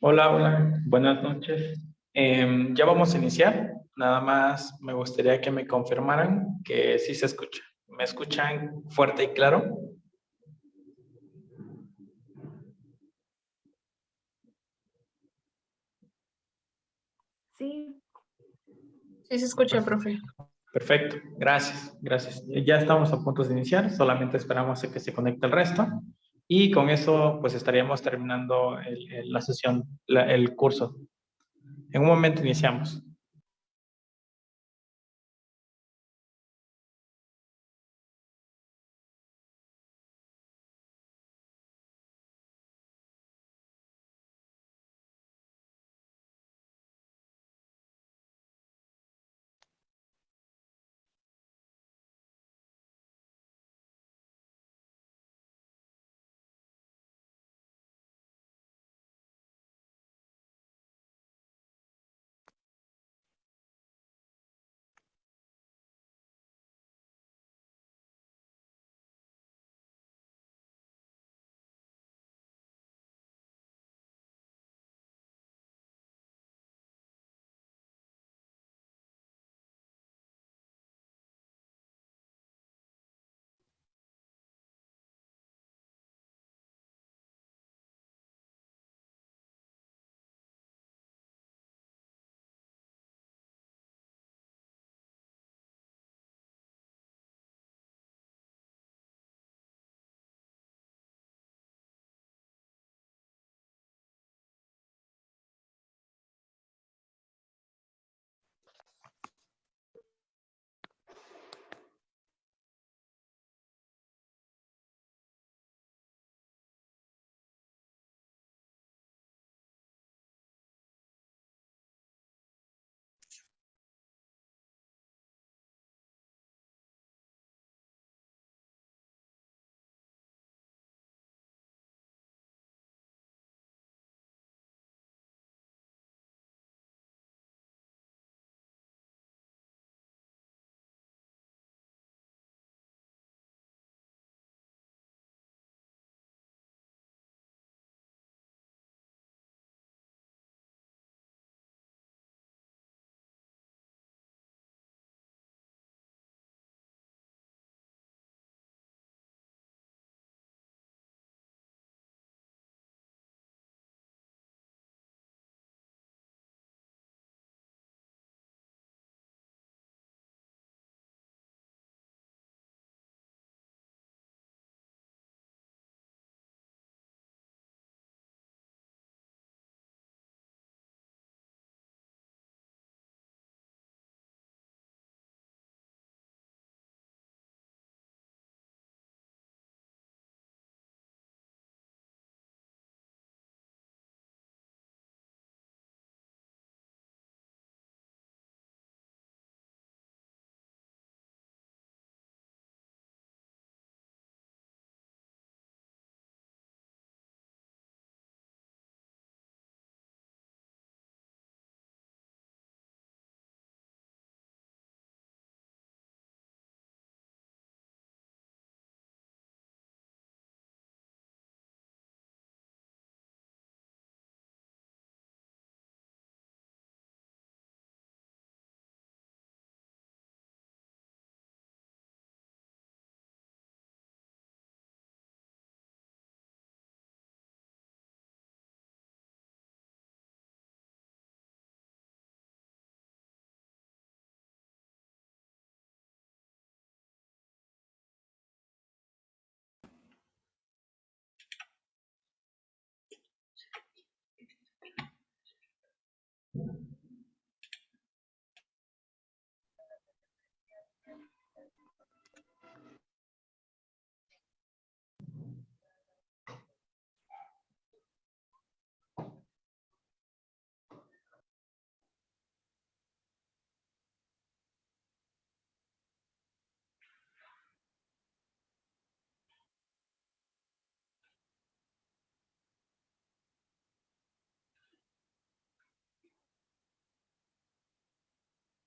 Hola, hola, buenas noches. Em, ya vamos a iniciar. Nada más me gustaría que me confirmaran que sí se escucha. ¿Me escuchan fuerte y claro? Sí. Sí se escucha, profe. Perfecto, gracias, gracias. Ya estamos a punto de iniciar, solamente esperamos a que se conecte el resto. Y con eso, pues estaríamos terminando la sesión, el curso. En un momento iniciamos.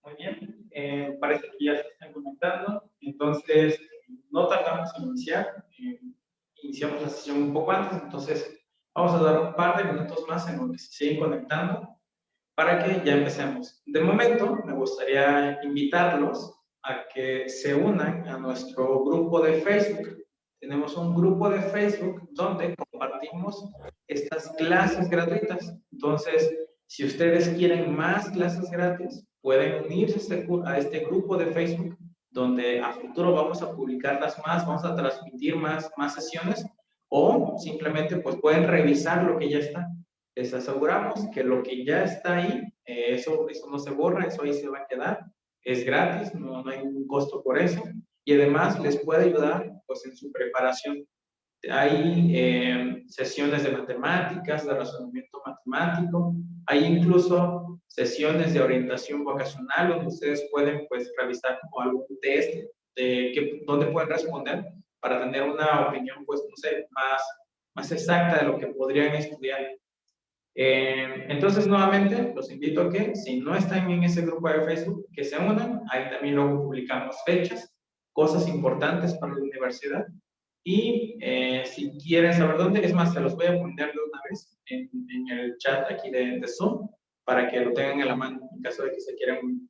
Muy bien, eh, parece que ya se están conectando, entonces no tardamos en iniciar, eh, iniciamos la sesión un poco antes, entonces Vamos a dar un par de minutos más en lo que se siguen conectando para que ya empecemos. De momento, me gustaría invitarlos a que se unan a nuestro grupo de Facebook. Tenemos un grupo de Facebook donde compartimos estas clases gratuitas. Entonces, si ustedes quieren más clases gratis, pueden unirse a este, a este grupo de Facebook donde a futuro vamos a publicarlas más, vamos a transmitir más, más sesiones o simplemente pues pueden revisar lo que ya está. Les aseguramos que lo que ya está ahí, eh, eso, eso no se borra, eso ahí se va a quedar, es gratis, no, no hay ningún costo por eso y además les puede ayudar pues en su preparación. Hay eh, sesiones de matemáticas, de razonamiento matemático, hay incluso sesiones de orientación vocacional donde ustedes pueden pues realizar como algún test de que, donde pueden responder para tener una opinión, pues, no sé, más, más exacta de lo que podrían estudiar. Eh, entonces, nuevamente, los invito a que, si no están en ese grupo de Facebook, que se unan. Ahí también luego publicamos fechas, cosas importantes para la universidad. Y eh, si quieren saber dónde, es más, se los voy a poner de una vez en, el chat aquí de, de, Zoom, para que lo tengan en la mano en caso de que se quieran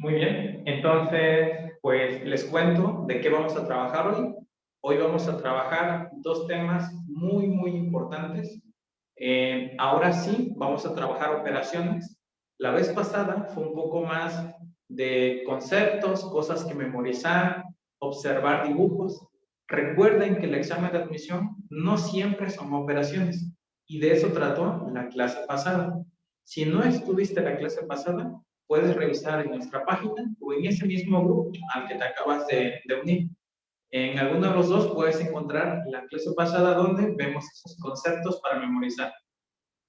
Muy bien, entonces, pues les cuento de qué vamos a trabajar hoy. Hoy vamos a trabajar dos temas muy, muy importantes. Eh, ahora sí, vamos a trabajar operaciones. La vez pasada fue un poco más de conceptos, cosas que memorizar, observar dibujos. Recuerden que el examen de admisión no siempre son operaciones y de eso trató la clase pasada. Si no estuviste la clase pasada, puedes revisar en nuestra página o en ese mismo grupo al que te acabas de, de unir. En alguno de los dos puedes encontrar la clase pasada donde vemos esos conceptos para memorizar.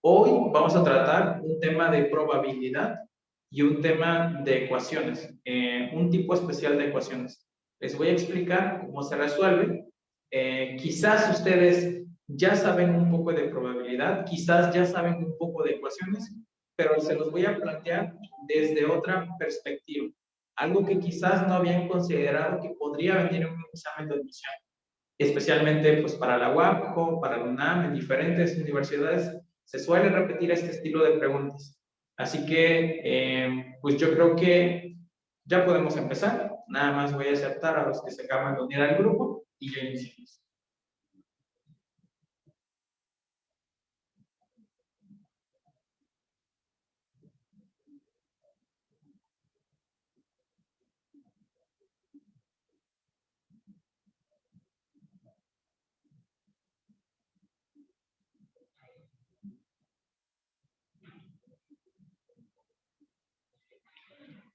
Hoy vamos a tratar un tema de probabilidad y un tema de ecuaciones, eh, un tipo especial de ecuaciones. Les voy a explicar cómo se resuelve. Eh, quizás ustedes ya saben un poco de probabilidad, quizás ya saben un poco de ecuaciones, pero se los voy a plantear desde otra perspectiva. Algo que quizás no habían considerado que podría venir en un examen de admisión, especialmente pues para la UAPCO, para la UNAM, en diferentes universidades, se suele repetir este estilo de preguntas. Así que, eh, pues yo creo que ya podemos empezar. Nada más voy a aceptar a los que se acaban de unir al grupo y ya iniciamos.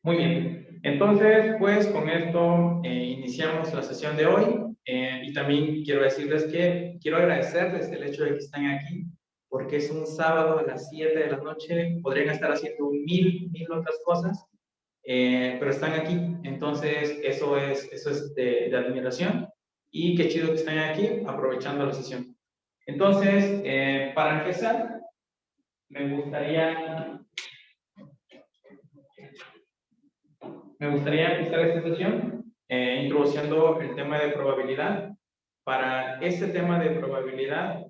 Muy bien, entonces pues con esto eh, iniciamos la sesión de hoy. Eh, y también quiero decirles que quiero agradecerles el hecho de que están aquí porque es un sábado a las 7 de la noche, podrían estar haciendo mil, mil otras cosas, eh, pero están aquí, entonces eso es, eso es de, de, admiración. Y qué chido que estén aquí aprovechando la sesión. Entonces, para empezar, me gustaría me gustaría empezar esta sesión eh, introduciendo el tema de probabilidad. Para este tema de probabilidad,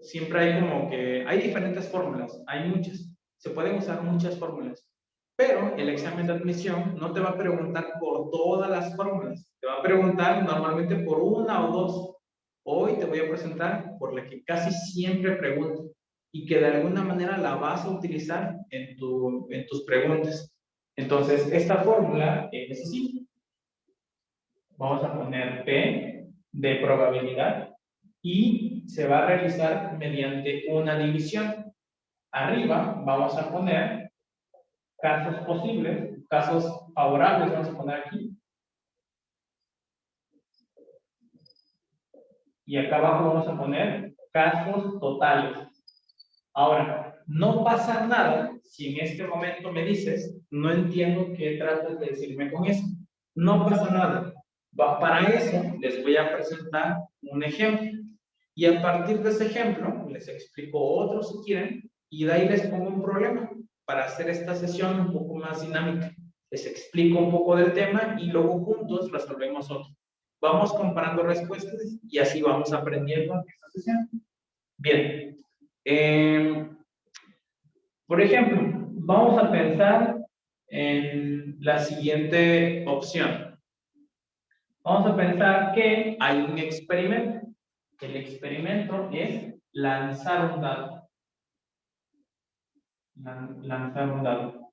siempre hay como que, hay diferentes fórmulas, hay muchas, se pueden usar muchas fórmulas, pero el examen de admisión no te va a preguntar por todas las fórmulas, te va a preguntar normalmente por una o dos. Hoy te voy a presentar por la que casi siempre pregunto y que de alguna manera la vas a utilizar en, tu, en tus preguntas. Entonces, esta fórmula es así. Vamos a poner P de probabilidad y se va a realizar mediante una división. Arriba vamos a poner casos posibles, casos favorables, vamos a poner aquí. Y acá abajo vamos a poner casos totales. Ahora, no pasa nada si en este momento me dices, no entiendo qué tratas de decirme con eso. No pasa nada. Para eso les voy a presentar un ejemplo. Y a partir de ese ejemplo, les explico otro si quieren, y de ahí les pongo un problema para hacer esta sesión un poco más dinámica. Les explico un poco del tema y luego juntos resolvemos otro. Vamos comparando respuestas y así vamos aprendiendo esta sesión. Bien, eh, por ejemplo, vamos a pensar en la siguiente opción. Vamos a pensar que hay un experimento. El experimento es lanzar un dado. Lanzar un dado.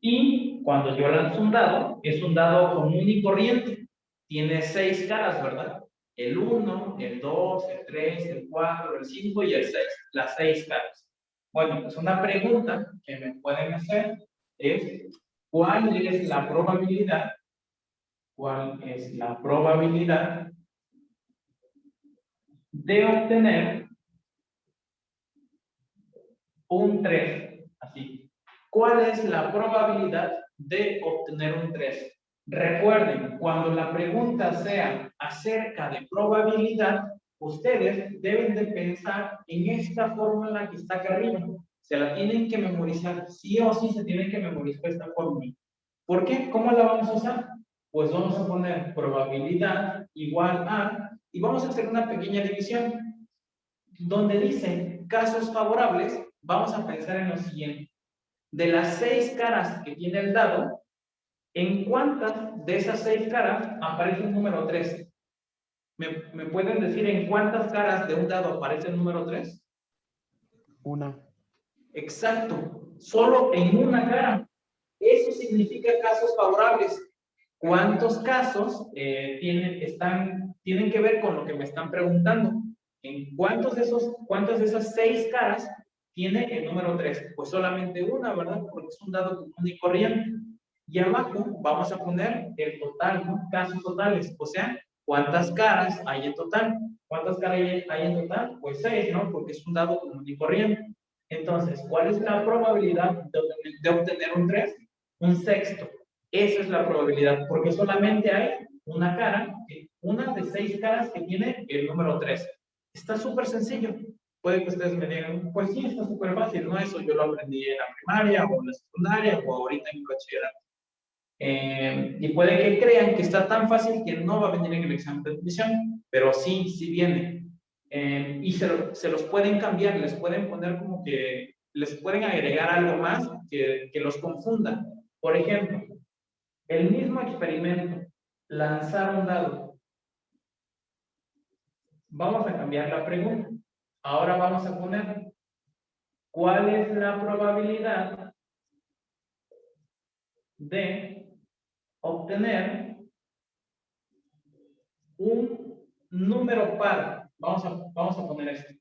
Y cuando yo lanzo un dado, es un dado común y corriente. Tiene seis caras, ¿verdad? el 1, el 2, el 3, el 4, el 5 y el 6, las 6 caras. Bueno, pues una pregunta que me pueden hacer es, ¿cuál es la probabilidad? ¿Cuál es la probabilidad de obtener un 3? Así. ¿Cuál es la probabilidad de obtener un 3? Recuerden, cuando la pregunta sea acerca de probabilidad, ustedes deben de pensar en esta fórmula que está acá arriba. Se la tienen que memorizar, sí o sí se tienen que memorizar esta fórmula. ¿Por qué? ¿Cómo la vamos a usar? Pues vamos a poner probabilidad igual a, y vamos a hacer una pequeña división. Donde dice casos favorables, vamos a pensar en lo siguiente. De las seis caras que tiene el dado, ¿En cuántas de esas seis caras aparece el número 3? ¿Me, pueden decir en cuántas caras de un dado aparece el número 3? Una. Exacto. Solo en una cara. Eso significa casos favorables. ¿Cuántos casos eh, tienen, están, tienen que ver con lo que me están preguntando? ¿En cuántos de, esos, cuántas de esas seis caras tiene el número 3? Pues solamente una, ¿verdad? Porque es un dado común y corriente. Y abajo vamos a poner el total, ¿no? Casos totales, o sea, ¿cuántas caras hay en total? ¿Cuántas caras hay en total? Pues seis, ¿no? Porque es un dado común y corriente. Entonces, ¿cuál es la probabilidad de, obtener un 3? Un sexto. Esa es la probabilidad, porque solamente hay una cara, una de seis caras que tiene el número 3. Está súper sencillo. Puede que ustedes me digan, pues sí, está súper fácil, ¿no? Eso yo lo aprendí en la primaria o en la secundaria o ahorita en bachillerato. Eh, y puede que crean que está tan fácil que no va a venir en el examen de admisión, pero sí, sí viene. Eh, y se, se, los pueden cambiar, les pueden poner como que, les pueden agregar algo más que, que los confunda. Por ejemplo, el mismo experimento, lanzar un dado. Vamos a cambiar la pregunta. Ahora vamos a poner, ¿cuál es la probabilidad de obtener un número par. Vamos a, vamos a poner esto.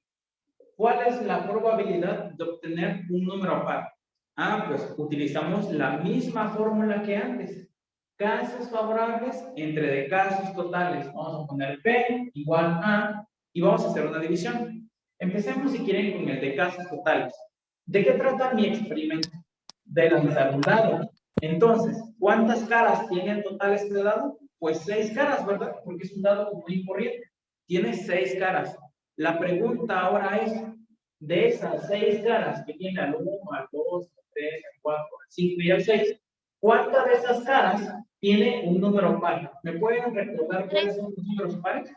¿Cuál es la probabilidad de obtener un número par? Ah, pues utilizamos la misma fórmula que antes. Casos favorables entre de casos totales. Vamos a poner P igual a y vamos a hacer una división. Empecemos si quieren con el de casos totales. ¿De qué trata mi experimento? De lanzar un dado. Entonces, ¿cuántas caras tiene en total este dado? Pues seis caras, ¿verdad? Porque es un dado común y corriente. Tiene seis caras. La pregunta ahora es, de esas seis caras que tiene al 1, al 2, al 3, al 4, al 5 y al 6, ¿Cuántas de esas caras tiene un número par? ¿Me pueden recordar cuáles son los números pares?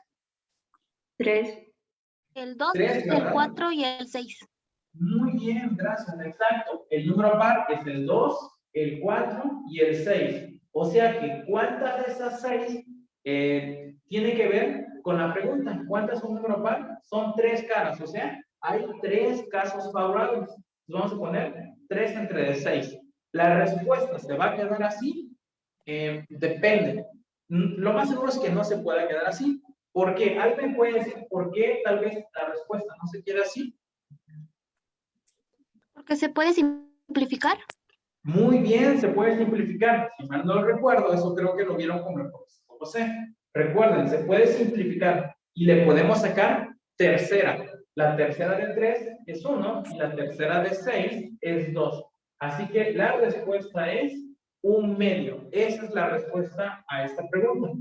Tres. El 2, Tres, el ¿verdad? 4 y el 6. Muy bien, gracias, exacto. El número par es el 2, el 4 y el 6. O sea que, ¿cuántas de esas 6 eh, tiene que ver con la pregunta? ¿Cuántas son número par? Son tres caras, o sea, hay tres casos favorables. Vamos a poner 3 entre de 6. La respuesta se va a quedar así. Eh, depende. Mm, Lo más seguro es que no se pueda quedar así. ¿Por qué? ¿Alguien puede decir por qué tal vez la respuesta no se queda así? Porque se puede simplificar. Muy bien, se puede simplificar. Si mal no recuerdo, eso creo que lo vieron con el profesor José. Recuerden, se puede simplificar y le podemos sacar tercera. La tercera de 3 es 1 y la tercera de 6 es 2. Así que la respuesta es un medio. Esa es la respuesta a esta pregunta.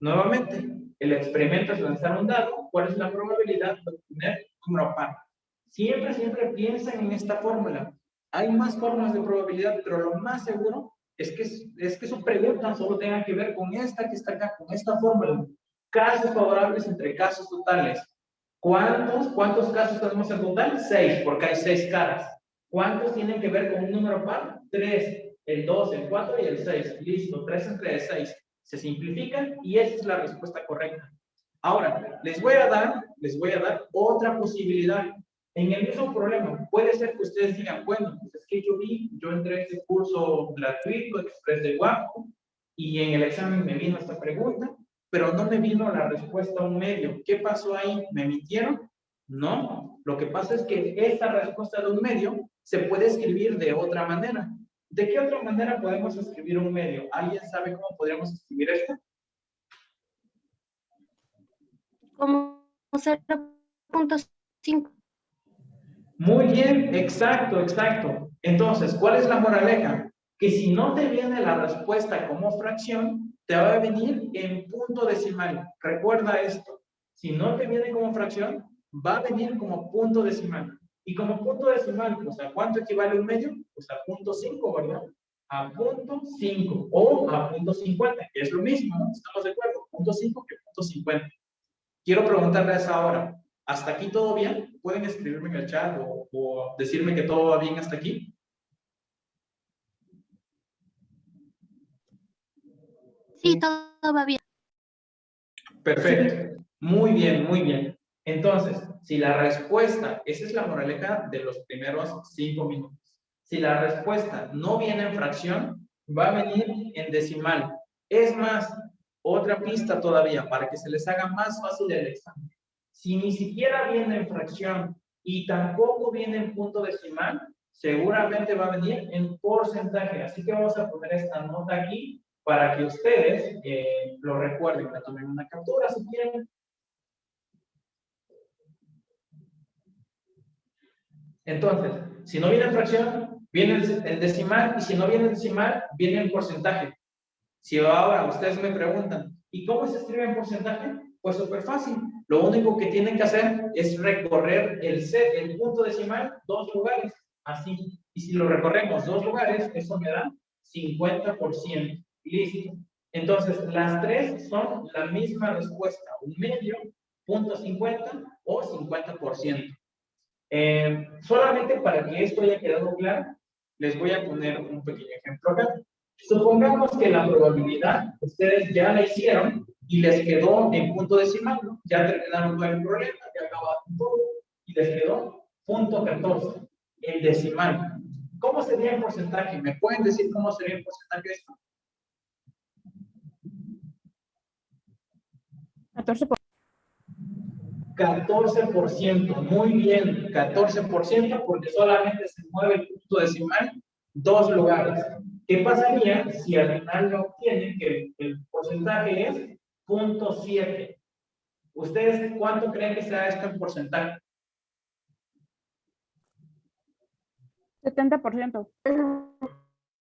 Nuevamente, el experimento es lanzar un dado. ¿Cuál es la probabilidad de obtener un número par? Siempre, siempre piensen en esta fórmula. Hay más formas de probabilidad, pero lo más seguro es que, es que su pregunta solo tenga que ver con esta que está acá, con esta fórmula. Casos favorables entre casos totales. ¿Cuántos, cuántos casos tenemos en total? Seis, porque hay seis caras. ¿Cuántos tienen que ver con un número par? Tres. El 2, el 4 y el 6. Listo, 3 entre 6. Se simplifican y esa es la respuesta correcta. Ahora, les voy a dar, les voy a dar otra posibilidad. En el mismo problema, puede ser que ustedes digan, bueno, pues es que yo vi, yo entré a este curso gratuito, Express de Guapo, y en el examen me vino esta pregunta, pero no me vino la respuesta a un medio. ¿Qué pasó ahí? ¿Me mintieron? No. Lo que pasa es que esta respuesta de un medio se puede escribir de otra manera. ¿De qué otra manera podemos escribir un medio? ¿Alguien sabe cómo podríamos escribir esto? Como 0.5. Muy bien, exacto, exacto. Entonces, ¿cuál es la moraleja? Que si no te viene la respuesta como fracción, te va a venir en punto decimal. Recuerda esto. Si no te viene como fracción, va a venir como punto decimal. Y como punto decimal, pues ¿a cuánto equivale un medio? Pues a punto 5, ¿verdad? A punto 5 o a punto 50, que es lo mismo, ¿no? ¿Estamos de acuerdo? Punto 5 que punto 50. Quiero preguntarles ahora, ¿hasta aquí todo bien? ¿Pueden escribirme en el chat o, o decirme que todo va bien hasta aquí? Sí, todo va bien. Perfecto. Muy bien, muy bien. Entonces, si la respuesta, esa es la moraleja de los primeros cinco minutos. Si la respuesta no viene en fracción, va a venir en decimal. Es más, otra pista todavía para que se les haga más fácil el examen. Si ni siquiera viene en fracción y tampoco viene en punto decimal, seguramente va a venir en porcentaje. Así que vamos a poner esta nota aquí para que ustedes eh, lo recuerden. Me tomen una captura si quieren. Entonces, si no viene en fracción, viene en en decimal, y si no viene en decimal, viene en porcentaje. Si ahora ustedes me preguntan, ¿y cómo se escribe en porcentaje? Pues súper fácil. Lo único que tienen que hacer es recorrer el, C, el punto decimal dos lugares, así. Y si lo recorremos dos lugares, eso me da 50%. Listo. Entonces, las tres son la misma respuesta, un medio, punto 50 o 50%. Eh, solamente para que esto haya quedado claro, les voy a poner un pequeño ejemplo acá. Supongamos que la probabilidad ustedes ya la hicieron y les quedó en punto decimal, ¿no? ya terminaron con el problema, ya acabaron todo y les quedó punto 14 en decimal. ¿Cómo sería en porcentaje? ¿Me pueden decir cómo sería en porcentaje esto? 14 por 14%, muy bien, 14%, porque solamente se mueve el punto decimal dos lugares. ¿Qué pasaría si al final no obtienen que el porcentaje es 0.7? ¿Ustedes cuánto creen que sea esto en porcentaje? 70%.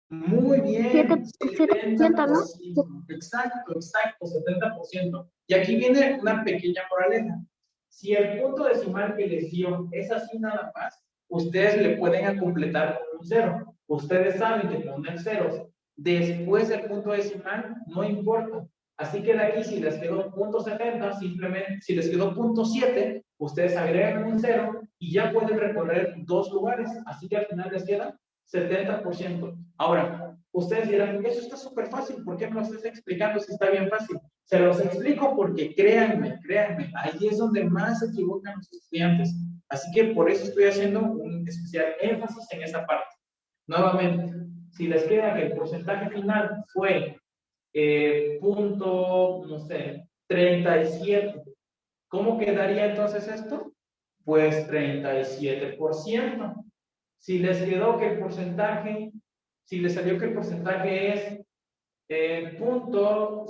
Muy bien. Siete- siete por ciento, ¿no? 70%. Exacto, exacto, 70%. Y aquí viene una pequeña moraleja. Si el punto decimal que les dio es así nada más, ustedes le pueden completar con un cero. Ustedes saben que poner ceros después del punto decimal, no importa. Así que de aquí, si les quedó punto 70, simplemente, si les quedó punto 7, ustedes agregan un 0 y ya pueden recorrer dos lugares. Así que al final les queda 70%. Ahora, ustedes dirán, eso está súper fácil, ¿por qué me lo estás explicando si está bien fácil? Se los explico porque créanme, créanme, ahí es donde más se equivocan los estudiantes. Así que por eso estoy haciendo un especial énfasis en esa parte. Nuevamente, si les queda que el porcentaje final fue eh, punto, no sé, 37. ¿Cómo quedaría entonces esto? Pues 37%. Si les quedó que el porcentaje, si les salió que el porcentaje es eh, punto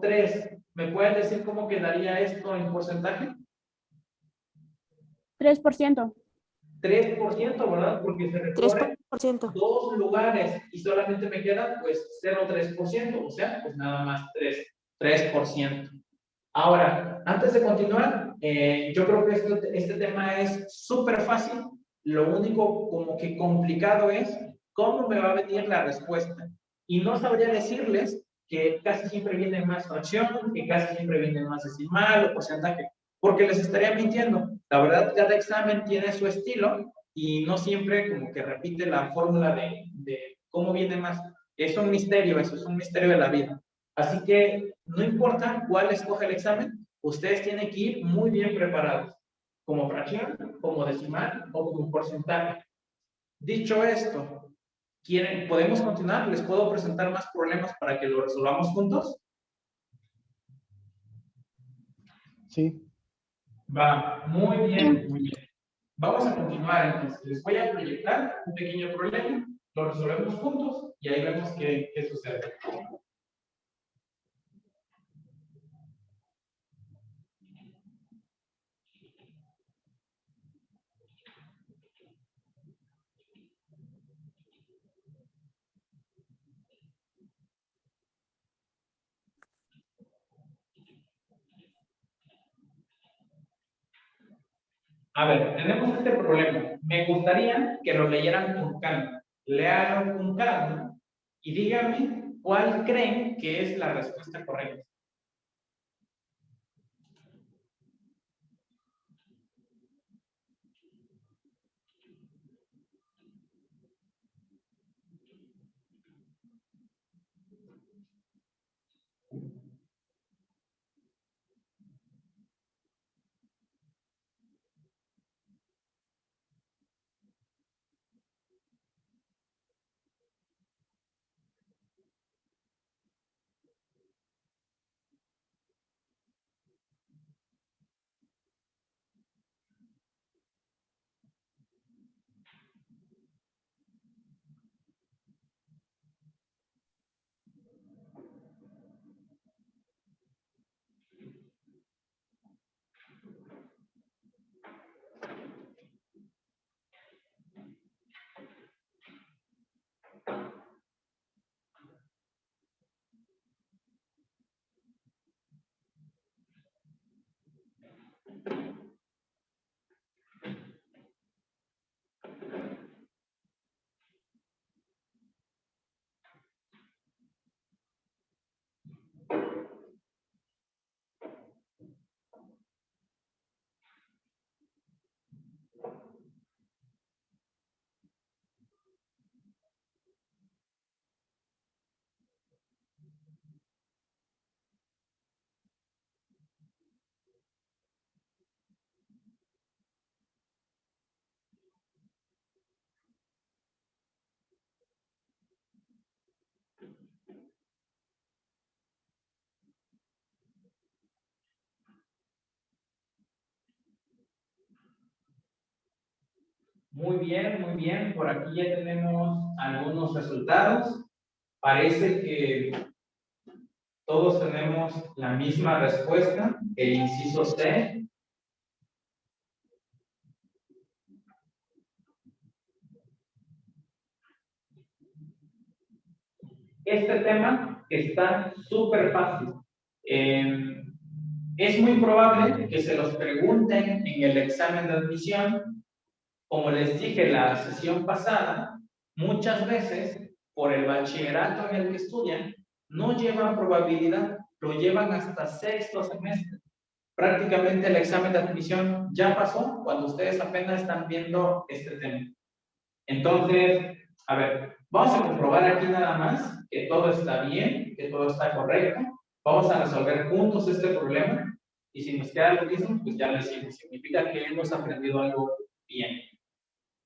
03, ¿me pueden decir cómo quedaría esto en porcentaje? 3%. 3%, ¿verdad? Porque se recorre 3%. Dos lugares y solamente me queda pues 0,3%, o sea, pues nada más 3, 3%. Ahora, antes de continuar, eh, yo creo que este, este tema es súper fácil. Lo único como que complicado es cómo me va a venir la respuesta. Y no sabría decirles que casi siempre viene más fracción, que casi siempre viene más decimal o porcentaje, porque les estaría mintiendo. La verdad, cada examen tiene su estilo y no siempre como que repite la fórmula de, de cómo viene más. Es un misterio, eso es un misterio de la vida. Así que no importa cuál escoge el examen, ustedes tienen que ir muy bien preparados, como fracción, como decimal o como porcentaje. Dicho esto, ¿quieren, ¿podemos continuar? ¿Les puedo presentar más problemas para que lo resolvamos juntos? Sí. Va, muy bien, muy bien. Vamos a continuar entonces. Les voy a proyectar un pequeño problema, lo resolvemos juntos y ahí vemos qué, qué sucede. A ver, tenemos este problema. Me gustaría que lo leyeran con calma. Léalo con calma y díganme cuál creen que es la respuesta correcta. Muy bien, muy bien. Por aquí ya tenemos algunos resultados. Parece que todos tenemos la misma respuesta, el inciso C. Este tema está súper fácil. Eh, es muy probable que se los pregunten en el examen de admisión como les dije la sesión pasada, muchas veces por el bachillerato en el que estudian, no llevan probabilidad, lo llevan hasta sexto semestre. Prácticamente el examen de admisión ya pasó cuando ustedes apenas están viendo este tema. Entonces, a ver, vamos a comprobar aquí nada más que todo está bien, que todo está correcto. Vamos a resolver juntos este problema. Y si nos queda lo mismo, pues ya lo hicimos. Significa que hemos aprendido algo bien.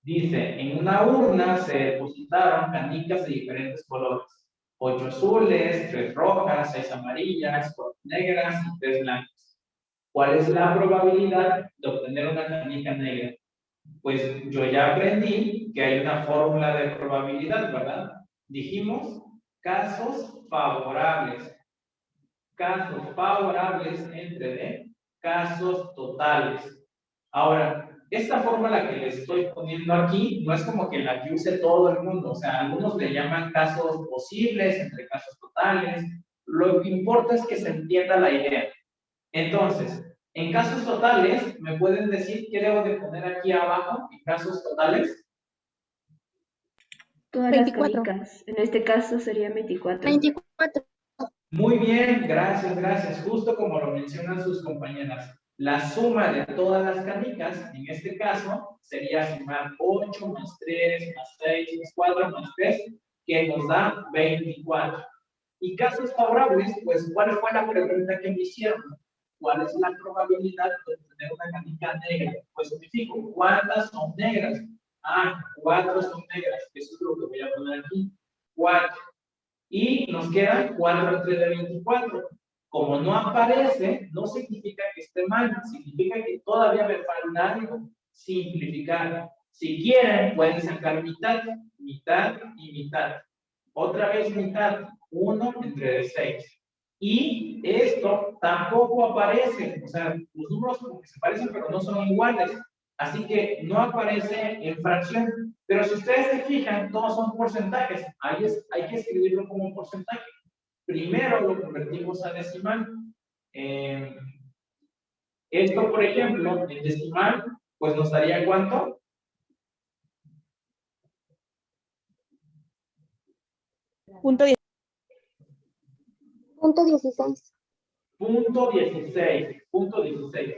Dice, en una urna se depositaron canicas de diferentes colores. Ocho azules, tres rojas, seis amarillas, cuatro negras y tres blancas. ¿Cuál es la probabilidad de obtener una canica negra? Pues yo ya aprendí que hay una fórmula de probabilidad, ¿verdad? Dijimos casos favorables. Casos favorables entre D, casos totales. Ahora, esta fórmula que les estoy poniendo aquí no es como que la que use todo el mundo, o sea, algunos le llaman casos posibles entre casos totales, lo que importa es que se entienda la idea. Entonces, en casos totales, ¿me pueden decir qué debo de poner aquí abajo en casos totales? Todas 24. las canicas. En este caso sería 24. 24. Muy bien, gracias, gracias. Justo como lo mencionan sus compañeras. La suma de todas las canicas, en este caso, sería sumar 8 más 3 más 6 más 4 más 3, que nos da 24. Y casos favorables, pues, ¿cuál fue la pregunta que me hicieron? ¿Cuál es la probabilidad de tener una canica negra? Pues me fijo, ¿cuántas son negras? Ah, 4 son negras. Eso es lo que voy a poner aquí. 4. Y nos queda 4 entre de 24. Como no aparece, no significa que esté mal, significa que todavía me falta algo. Simplificar. Si quieren, pueden sacar mitad, mitad y mitad. Otra vez mitad, 1 entre 6. Y esto tampoco aparece, o sea, los números como que se parecen, pero no son iguales. Así que no aparece en fracción. Pero si ustedes se fijan, todos son porcentajes. Ahí es, hay que escribirlo como un porcentaje. Primero lo convertimos a decimal. Eh, esto, por ejemplo, en decimal, pues nos daría cuánto? Punto 10. Punto 16. Punto 16. Punto 16.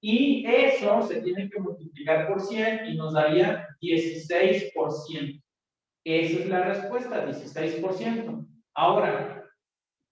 Y eso se tiene que multiplicar por 100 y nos daría 16%. Esa es la respuesta, 16%. Ahora,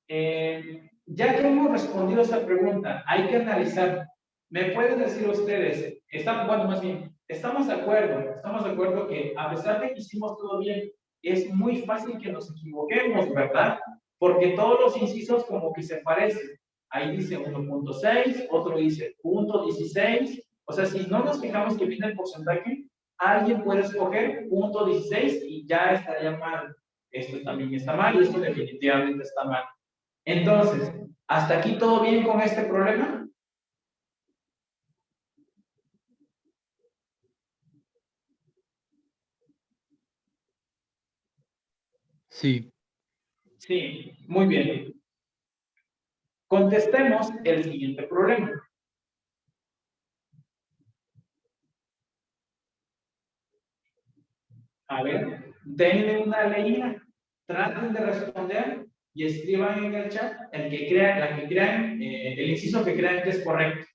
eh, ya que hemos respondido a esta pregunta, hay que analizar. ¿Me pueden decir ustedes, estamos, bueno, más bien, estamos de acuerdo, estamos de acuerdo que a pesar de que hicimos todo bien, es muy fácil que nos equivoquemos, ¿verdad? Porque todos los incisos como que se parecen. Ahí dice 1.6, otro dice punto 16. O sea, si no nos fijamos que viene el porcentaje, alguien puede escoger punto 16 y ya estaría mal. Esto también está mal y esto definitivamente está mal. Entonces, ¿hasta aquí todo bien con este problema? Sí. Sí, muy bien. Contestemos el siguiente problema. A ver, denle una leída, traten de responder y escriban en el chat el que crean, la que crean, eh, el inciso que crean que es correcto.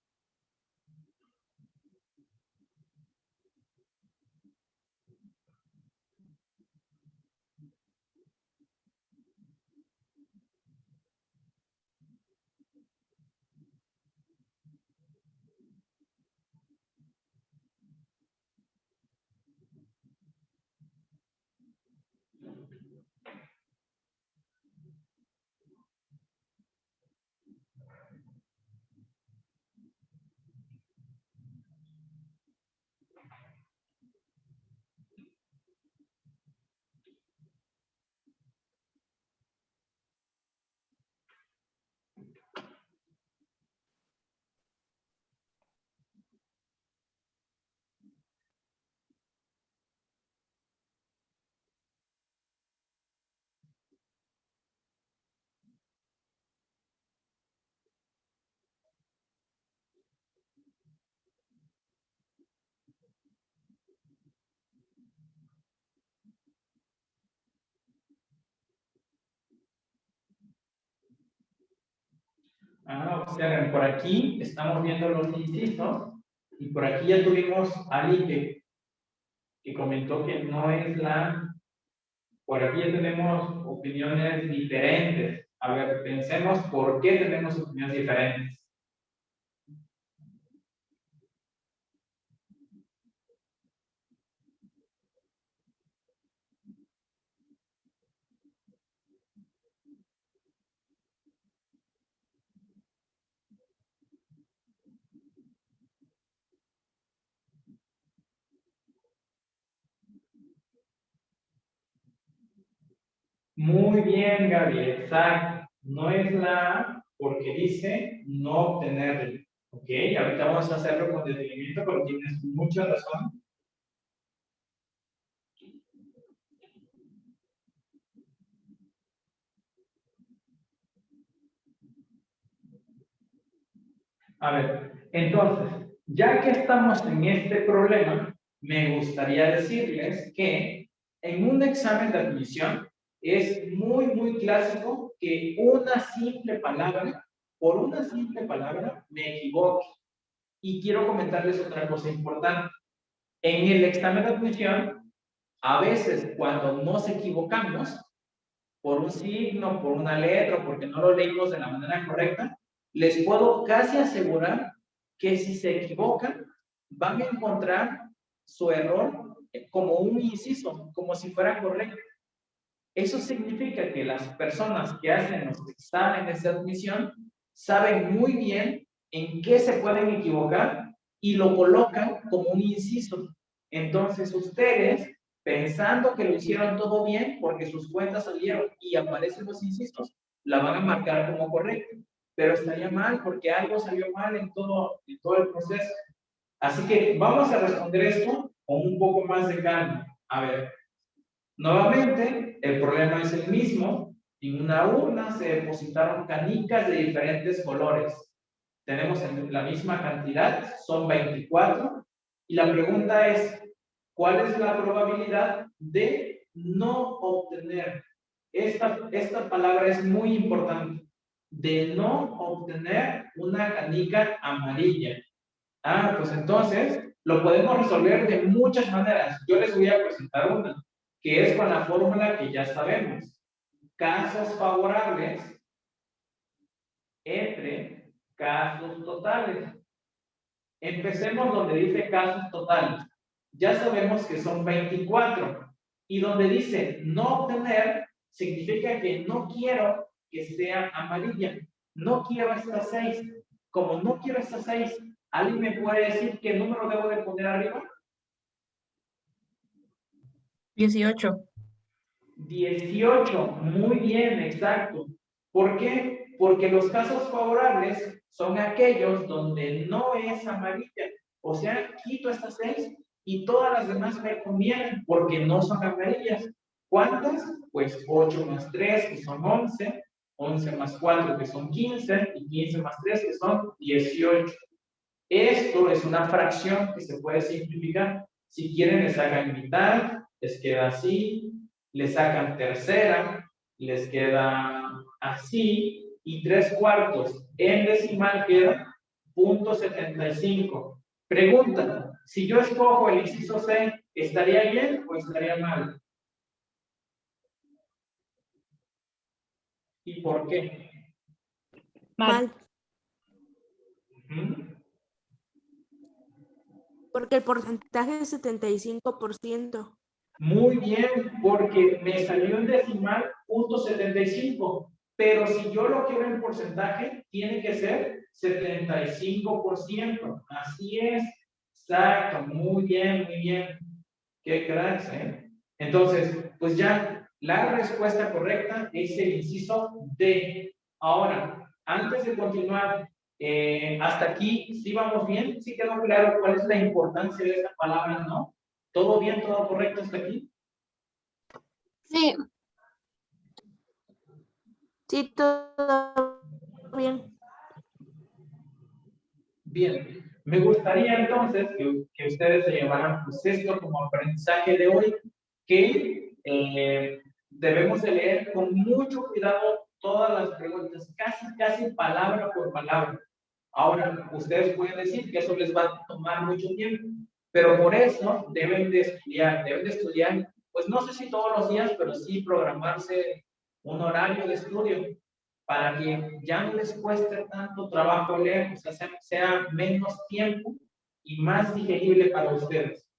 Ah, observen, por aquí estamos viendo los incisos y por aquí ya tuvimos a alguien que, que comentó que no es la... Por aquí ya tenemos opiniones diferentes. A ver, pensemos por qué tenemos opiniones diferentes. Muy bien, Gaby, exacto. No es la A porque dice no obtenerlo. Ok, ahorita vamos a hacerlo con detenimiento, pero tienes mucha razón. A ver, entonces, ya que estamos en este problema, me gustaría decirles que en un examen de admisión es muy, muy clásico que una simple palabra, por una simple palabra, me equivoque. Y quiero comentarles otra cosa importante. En el examen de admisión, a veces cuando nos equivocamos, por un signo, por una letra, porque no lo leímos de la manera correcta, les puedo casi asegurar que si se equivocan, van a encontrar su error como un inciso, como si fuera correcto. Eso significa que las personas que hacen los exámenes de admisión saben muy bien en qué se pueden equivocar y lo colocan como un inciso. Entonces ustedes, pensando que lo hicieron todo bien porque sus cuentas salieron y aparecen los incisos, la van a marcar como correcto. Pero estaría mal porque algo salió mal en todo, en todo el proceso. Así que vamos a responder esto con un poco más de calma. A ver, Nuevamente, el problema es el mismo. En una urna se depositaron canicas de diferentes colores. Tenemos la misma cantidad, son 24. Y la pregunta es, ¿cuál es la probabilidad de no obtener? Esta, esta palabra es muy importante. De no obtener una canica amarilla. Ah, pues entonces lo podemos resolver de muchas maneras. Yo les voy a presentar una que es con la fórmula que ya sabemos. Casos favorables entre casos totales. Empecemos donde dice casos totales. Ya sabemos que son 24. Y donde dice no obtener, significa que no quiero que sea amarilla. No quiero esta 6. Como no quiero esta 6, ¿alguien me puede decir qué número debo de poner arriba? 18. 18, muy bien, exacto. ¿Por qué? Porque los casos favorables son aquellos donde no es amarilla. O sea, quito estas seis y todas las demás me convienen porque no son amarillas. ¿Cuántas? Pues 8 más 3, que son 11, 11 más 4, que son 15, y 15 más 3, que son 18. Esto es una fracción que se puede simplificar. Si quieren, les hagan mitad, les queda así, le sacan tercera, les queda así, y tres cuartos en decimal queda punto 75. Pregunta, si yo escojo el inciso C, ¿estaría bien o estaría mal? ¿Y por qué? Mal. Porque el porcentaje es 75%. Muy bien, porque me salió en decimal punto 75. Pero si yo lo quiero en porcentaje, tiene que ser 75%. Así es. Exacto. Muy bien, muy bien. Qué cracks, ¿eh? Entonces, pues ya, la respuesta correcta es el inciso D. Ahora, antes de continuar, eh, hasta aquí, ¿sí vamos bien? ¿Sí quedó claro cuál es la importancia de esta palabra, no? ¿Todo bien, todo correcto hasta aquí? Sí. Sí, todo bien. Bien. Me gustaría entonces que, ustedes se llevaran pues esto como aprendizaje de hoy, que eh, debemos de leer con mucho cuidado todas las preguntas, casi, casi palabra por palabra. Ahora, ustedes pueden decir que eso les va a tomar mucho tiempo, pero por eso deben de estudiar, deben de estudiar, pues no sé si todos los días, pero sí programarse un horario de estudio para que ya no les cueste tanto trabajo leer, o sea, sea, sea menos tiempo y más digerible para ustedes.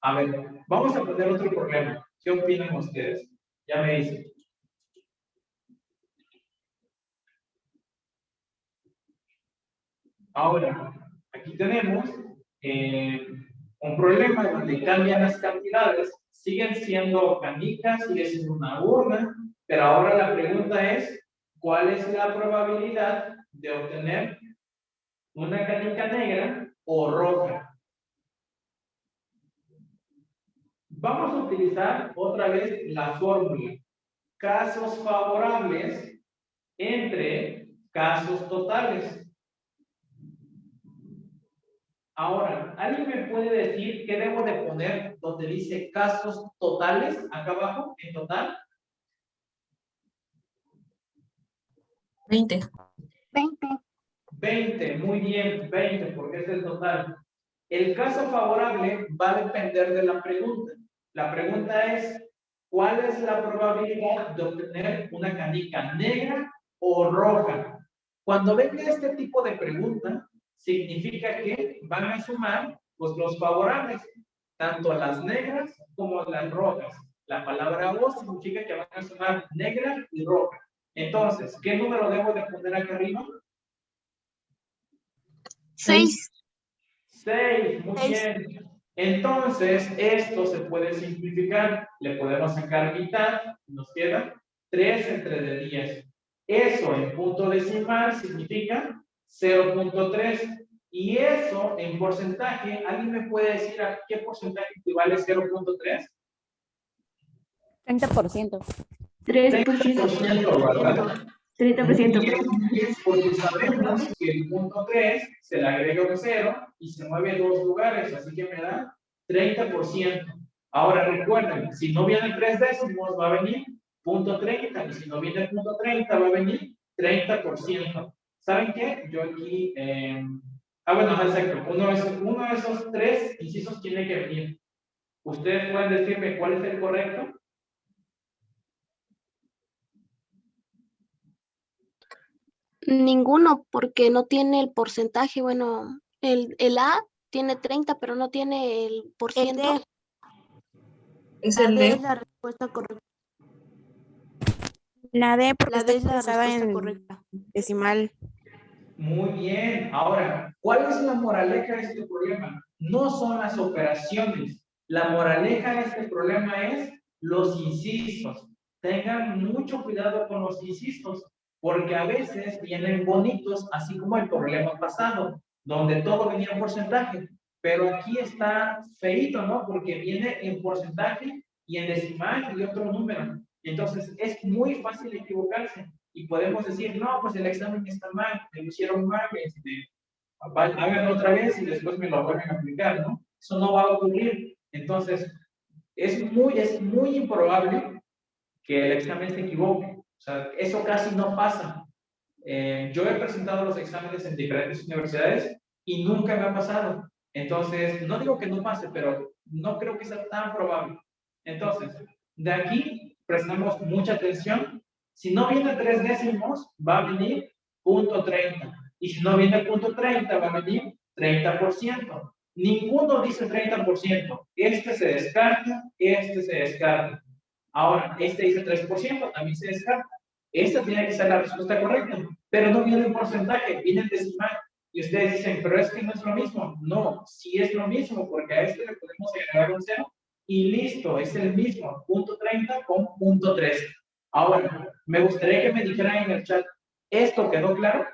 A ver, vamos a poner otro problema. ¿Qué opinan ustedes? Ya me dicen. Ahora, aquí tenemos eh, un problema donde cambian las cantidades, siguen siendo canicas, sigue siendo una urna, pero ahora la pregunta es, ¿cuál es la probabilidad de obtener una canica negra o roja? Vamos a utilizar otra vez la fórmula. Casos favorables entre casos totales. Ahora, ¿alguien me puede decir qué debo de poner donde dice casos totales acá abajo, en total? 20. 20. 20, muy bien, 20, porque es el total. El caso favorable va a depender de la pregunta. La pregunta es, ¿cuál es la probabilidad de obtener una canica negra o roja? Cuando venga este tipo de pregunta, significa que van a sumar pues, los favorables, tanto las negras como las rojas. La palabra O significa que van a sumar negra y roja. Entonces, ¿qué número debo de poner acá arriba? 6. 6, muy Seis. bien. Entonces, esto se puede simplificar. Le podemos sacar mitad, nos queda 3 entre de 10. Eso en punto decimal significa 0.3. Y eso en porcentaje, ¿alguien me puede decir a qué porcentaje equivale 0.3? 30%. 3%. ¿verdad? 30%. Porque sabemos que el punto 3 se le agrega un 0 y se mueve dos lugares, así que me da 30%. Ahora recuerden, si no viene 3 décimos va a venir punto 30 y si no viene punto 30 va a venir 30%. ¿Saben qué? Yo aquí, eh, ah bueno, exacto, uno de, esos, uno de esos tres incisos tiene que venir. ¿Ustedes pueden decirme cuál es el correcto? Ninguno, porque no tiene el porcentaje. Bueno, el, el A tiene 30, pero no tiene el por ciento. Es el D D. es la respuesta correcta. La D porque La está D es la en correcta. decimal. Muy bien. Ahora, ¿cuál es la moraleja de este problema? No son las operaciones. La moraleja de este problema es los incisos. Tengan mucho cuidado con los incisos, porque a veces vienen bonitos, así como el problema pasado, donde todo venía en porcentaje. Pero aquí está feito, ¿no? Porque viene en porcentaje y en decimal y otro número. Entonces, es muy fácil equivocarse y podemos decir, no, pues el examen está mal, me lo hicieron mal, este, háganlo otra vez y después me lo vuelven a aplicar, ¿no? Eso no va a ocurrir. Entonces, es muy, es muy improbable que el examen se equivoque. O sea, eso casi no pasa. Eh, yo he presentado los exámenes en diferentes universidades y nunca me ha pasado. Entonces, no digo que no pase, pero no creo que sea tan probable. Entonces, de aquí prestamos mucha atención. Si no viene tres décimos, va a venir punto 30. Y si no viene punto 30, va a venir 30%. Ninguno dice 30%. Este se descarta, este se descarta. Ahora, este dice 3%, también se descarta. Esta tiene que ser la respuesta correcta, pero no viene en porcentaje, viene en decimal. Y ustedes dicen, pero es que no es lo mismo. No, sí es lo mismo, porque a este le podemos agregar un cero y listo, es el mismo, punto 30 con punto 3. Ahora, me gustaría que me dijeran en el chat, ¿esto quedó claro?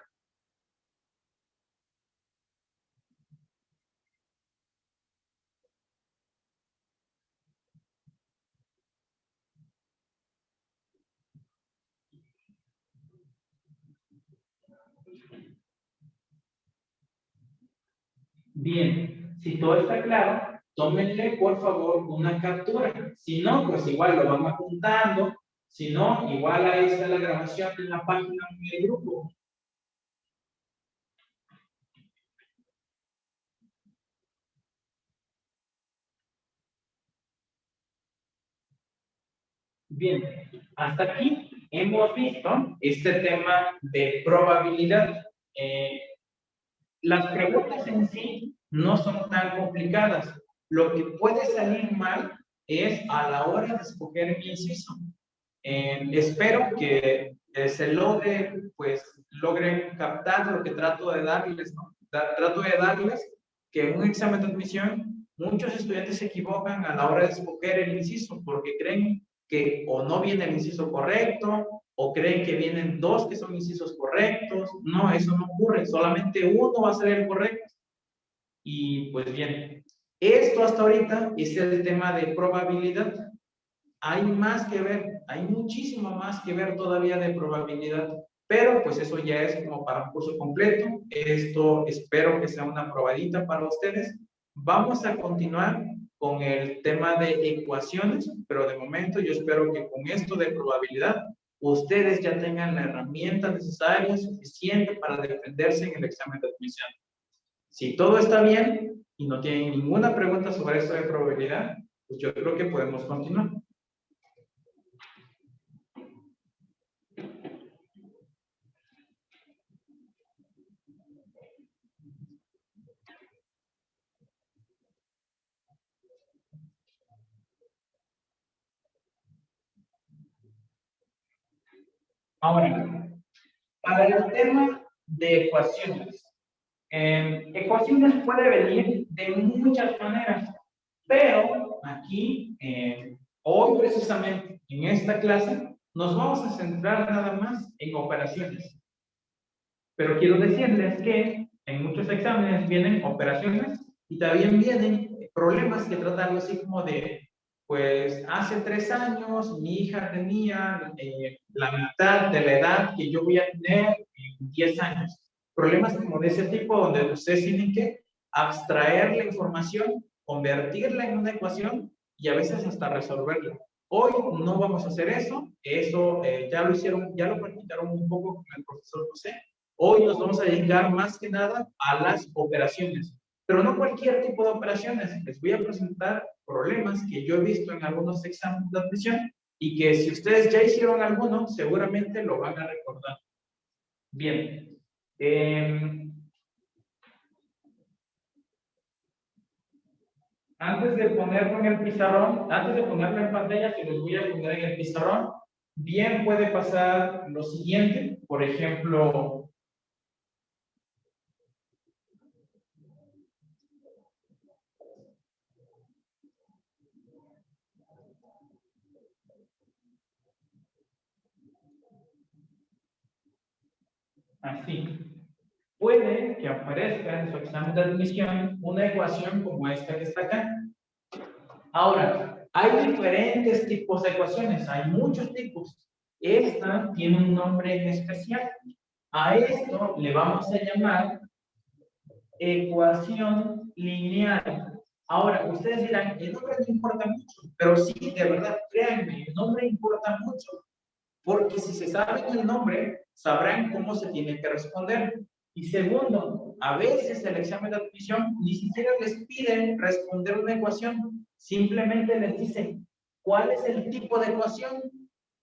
Bien, si todo está claro, tómenle por favor una captura. Si no, pues igual lo van apuntando Si no, igual ahí está la grabación en la página del grupo. Bien, hasta aquí hemos visto este tema de probabilidad. Eh, las preguntas en sí no son tan complicadas. Lo que puede salir mal es a la hora de escoger mi inciso. Eh, espero que eh, se logre, pues, logren captar lo que trato de darles, ¿no? trato de darles que en un examen de admisión muchos estudiantes se equivocan a la hora de escoger el inciso porque creen que o no viene el inciso correcto, o creen que vienen dos que son incisos correctos. No, eso no ocurre, solamente uno va a ser el correcto. Y pues bien, esto hasta ahorita es el tema de probabilidad. Hay más que ver, hay muchísimo más que ver todavía de probabilidad, pero pues eso ya es como para un curso completo. Esto espero que sea una probadita para ustedes. Vamos a continuar con el tema de ecuaciones, pero de momento yo espero que con esto de probabilidad ustedes ya tengan la herramienta necesaria, suficiente para defenderse en el examen de admisión. Si todo está bien y no tienen ninguna pregunta sobre esto de probabilidad, pues yo creo que podemos continuar. Ahora, para el tema de ecuaciones. Eh, ecuaciones puede venir de muchas maneras, pero aquí, eh, hoy precisamente, en esta clase, nos vamos a centrar nada más en operaciones. Pero quiero decirles que en muchos exámenes vienen operaciones y también vienen problemas que tratan así como de pues hace tres años mi hija tenía eh, la mitad de la edad que yo voy a tener en 10 años. Problemas como de ese tipo donde ustedes tienen que abstraer la información, convertirla en una ecuación y a veces hasta resolverla. Hoy no vamos a hacer eso, eso eh, ya lo hicieron, ya lo practicaron un poco con el profesor José. Hoy nos vamos a dedicar más que nada a las operaciones, pero no cualquier tipo de operaciones. Les voy a presentar problemas que yo he visto en algunos exámenes de admisión y que si ustedes ya hicieron alguno, seguramente lo van a recordar. Bien. Em, antes de ponerlo en el pizarrón, antes de ponerlo en pantalla, se los voy a poner en el pizarrón, bien puede pasar lo siguiente, por ejemplo, así. Puede que aparezca en su examen de admisión una ecuación como esta que está acá. Ahora, hay diferentes tipos de ecuaciones, hay muchos tipos. Esta tiene un nombre especial. A esto le vamos a llamar ecuación lineal. Ahora, ustedes dirán, el nombre no importa mucho, pero sí, de verdad, créanme, el nombre importa mucho, porque si se sabe el nombre, sabrán cómo se tiene que responder. Y segundo, a veces el examen de admisión ni siquiera les piden responder una ecuación, simplemente les dicen, ¿cuál es el tipo de ecuación?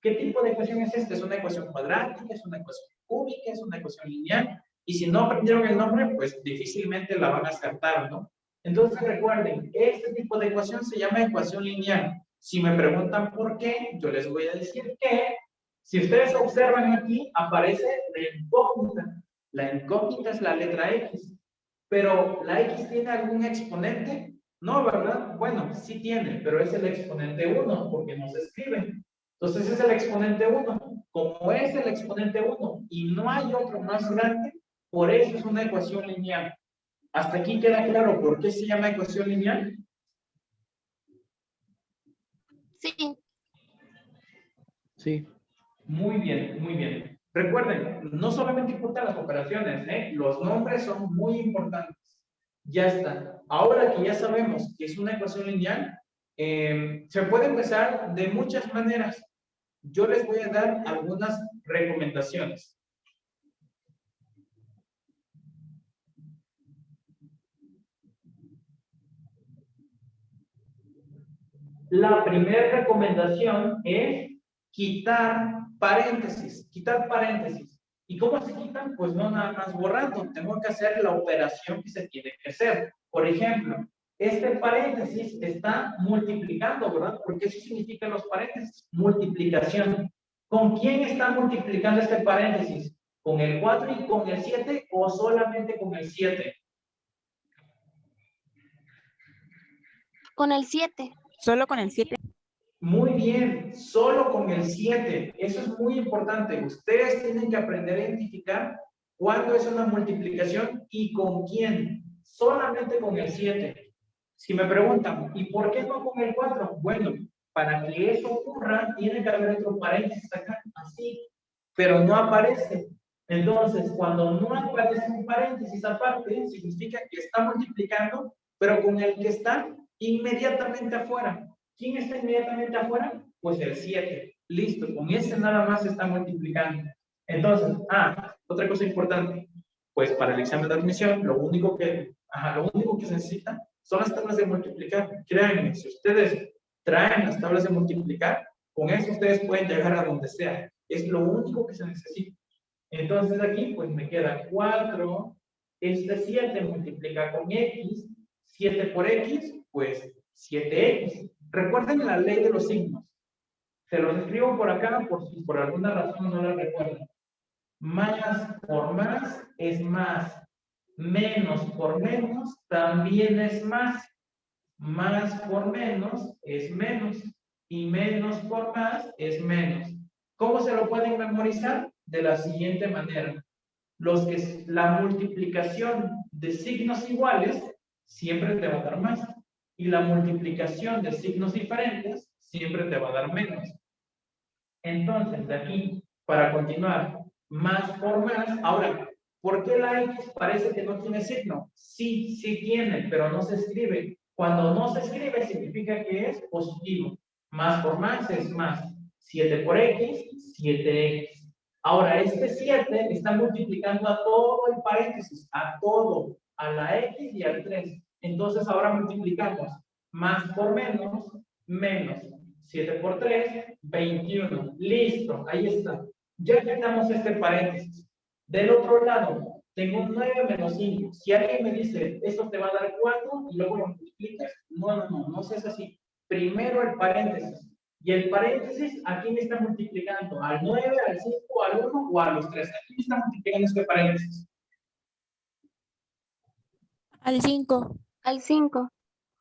¿Qué tipo de ecuación es esta? ¿Es una ecuación cuadrática? ¿Es una ecuación cúbica? ¿Es una ecuación lineal? Y si no aprendieron el nombre, pues difícilmente la van a acertar, ¿no? Entonces recuerden, este tipo de ecuación se llama ecuación lineal. Si me preguntan por qué, yo les voy a decir que si ustedes observan aquí, aparece la incógnita. La incógnita es la letra X. Pero, ¿la X tiene algún exponente? No, ¿verdad? Bueno, sí tiene, pero es el exponente 1, porque no se escribe. Entonces es el exponente 1. Como es el exponente 1 y no hay otro más grande, por eso es una ecuación lineal. ¿Hasta aquí queda claro por qué se llama ecuación lineal? Sí. Sí. Muy bien, muy bien. Recuerden, no solamente importan las operaciones, ¿eh? los nombres son muy importantes. Ya está. Ahora que ya sabemos que es una ecuación lineal, em, se puede empezar de muchas maneras. yo les voy a dar algunas recomendaciones. La primera recomendación es quitar paréntesis, quitar paréntesis. ¿Y cómo se quitan? Pues no nada más borrando, tengo que hacer la operación que se tiene que hacer. Por ejemplo, este paréntesis está multiplicando, ¿verdad? Porque eso significa los paréntesis, multiplicación. ¿Con quién está multiplicando este paréntesis? ¿Con el 4 y con el 7 o solamente con el 7? Con el 7. Solo con el 7. Muy bien, solo con el 7. Eso es muy importante. Ustedes tienen que aprender a identificar cuándo es una multiplicación y con quién. Solamente con el 7. Si me preguntan, ¿y por qué no con el 4? Bueno, para que eso ocurra, tiene que haber otro paréntesis acá, así, pero no aparece. Entonces, cuando no aparece un paréntesis aparte, significa que está multiplicando, pero con el que está inmediatamente afuera. ¿Quién está inmediatamente afuera? Pues el 7. Listo, con ese nada más está multiplicando. Entonces, ah, otra cosa importante. Pues para el examen de admisión, lo único que, ajá, lo único que se necesita son las tablas de multiplicar. Créanme, si ustedes traen las tablas de multiplicar, con eso ustedes pueden llegar a donde sea. Es lo único que se necesita. Entonces aquí, pues me queda 4, este 7 multiplica con x, 7 por x, pues 7x. Recuerden la ley de los signos. Se los escribo por acá por si por alguna razón no la recuerdan. Más por más es más. Menos por menos también es más. Más por menos es menos. Y menos por más es menos. ¿Cómo se lo pueden memorizar? De la siguiente manera. Los que la multiplicación de signos iguales siempre te va a dar más y la multiplicación de signos diferentes siempre te va a dar menos. Entonces, de aquí, para continuar, más por más. Ahora, ¿por qué la X parece que no tiene signo? Sí, sí tiene, pero no se escribe. Cuando no se escribe, significa que es positivo. Más por más es más. 7 por X, 7X. Ahora, este 7 está multiplicando a todo el paréntesis, a todo, a la X y al 3. Entonces ahora multiplicamos más por menos, menos 7 por 3, 21. Listo, ahí está. Ya quitamos este paréntesis. Del otro lado, tengo 9 menos 5. Si alguien me dice, esto te va a dar 4 y luego lo multiplicas, no, no, no, no seas así. Primero el paréntesis. Y el paréntesis, aquí me está multiplicando? ¿Al 9, al 5, al 1 o a los 3? Aquí me está multiplicando este paréntesis. Al 5. Al 5.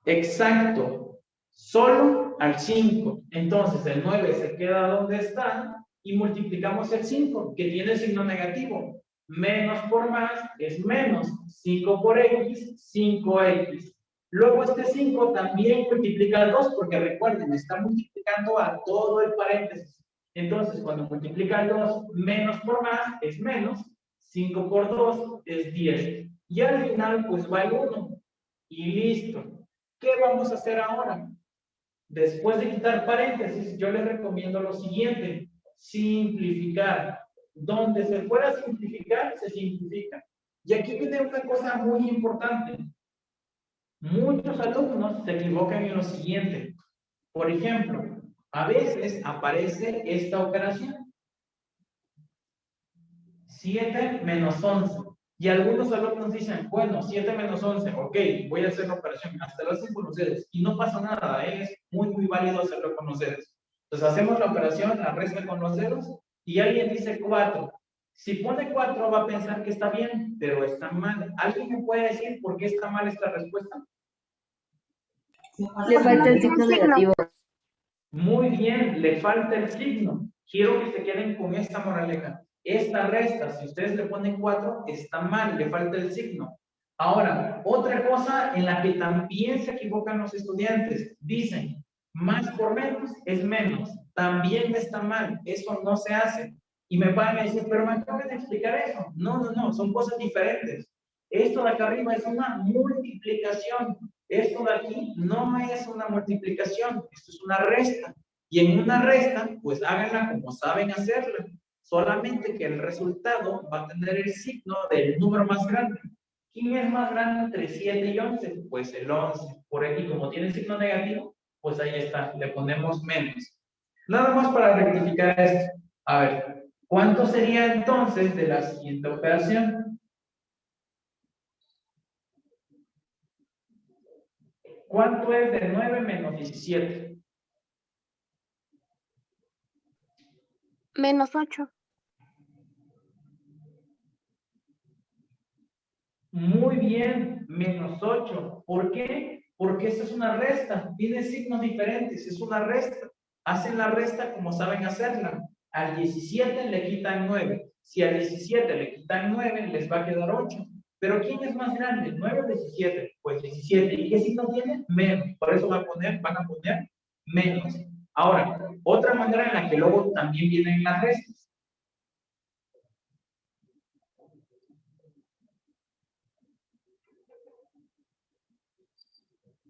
Exacto. Solo al 5. Entonces el 9 se queda donde está y multiplicamos el 5, que tiene signo negativo. Menos por más es menos. 5 por x, 5x. Luego este 5 también multiplica al 2, porque recuerden, está multiplicando a todo el paréntesis. Entonces, cuando multiplica el 2, menos por más es menos. 5 por 2 es 10. Y al final, pues va el 1. Y listo. ¿Qué vamos a hacer ahora? Después de quitar paréntesis, yo les recomiendo lo siguiente. Simplificar. Donde se pueda simplificar, se simplifica. Y aquí viene una cosa muy importante. Muchos alumnos se equivocan en lo siguiente. Por ejemplo, a veces aparece esta operación. 7 menos 11. Y algunos alumnos dicen, bueno, 7 menos 11, ok, voy a hacer la operación. Hasta lo hacen con los dedos. Y no pasa nada, ¿eh? es muy, muy válido hacerlo con los dedos. Entonces hacemos la operación, la resta con los dedos, y alguien dice 4. Si pone 4 va a pensar que está bien, pero está mal. ¿Alguien me puede decir por qué está mal esta respuesta? Le falta el signo negativo. Muy bien, le falta el signo. Quiero que se queden con esta moraleja. Esta resta, si ustedes le ponen 4, está mal, le falta el signo. Ahora, otra cosa en la que también se equivocan los estudiantes. Dicen, más por menos es menos. También está mal. Eso no se hace. Y me van a decir, pero me acaban de explicar eso. No, no, no, son cosas diferentes. Esto de acá arriba es una multiplicación. Esto de aquí no es una multiplicación, esto es una resta. Y en una resta, pues háganla como saben hacerla. Solamente que el resultado va a tener el signo del número más grande. ¿Quién es más grande entre 7 y 11? Pues el 11. Por aquí, como tiene signo negativo, pues ahí está, le ponemos menos. Nada más para rectificar esto. A ver, ¿cuánto sería entonces de la siguiente operación? ¿Cuánto es de 9 menos 17? Menos 8. Muy bien, menos 8. ¿Por qué? Porque esta es una resta, tiene signos diferentes, es una resta. Hacen la resta como saben hacerla. Al 17 le quitan 9. Si al 17 le quitan 9, les va a quedar 8. Pero ¿quién es más grande? 9 o 17? Pues 17. ¿Y qué signo tiene? Menos. Por eso van a poner, van a poner menos. Ahora, otra manera en la que luego también vienen las restas.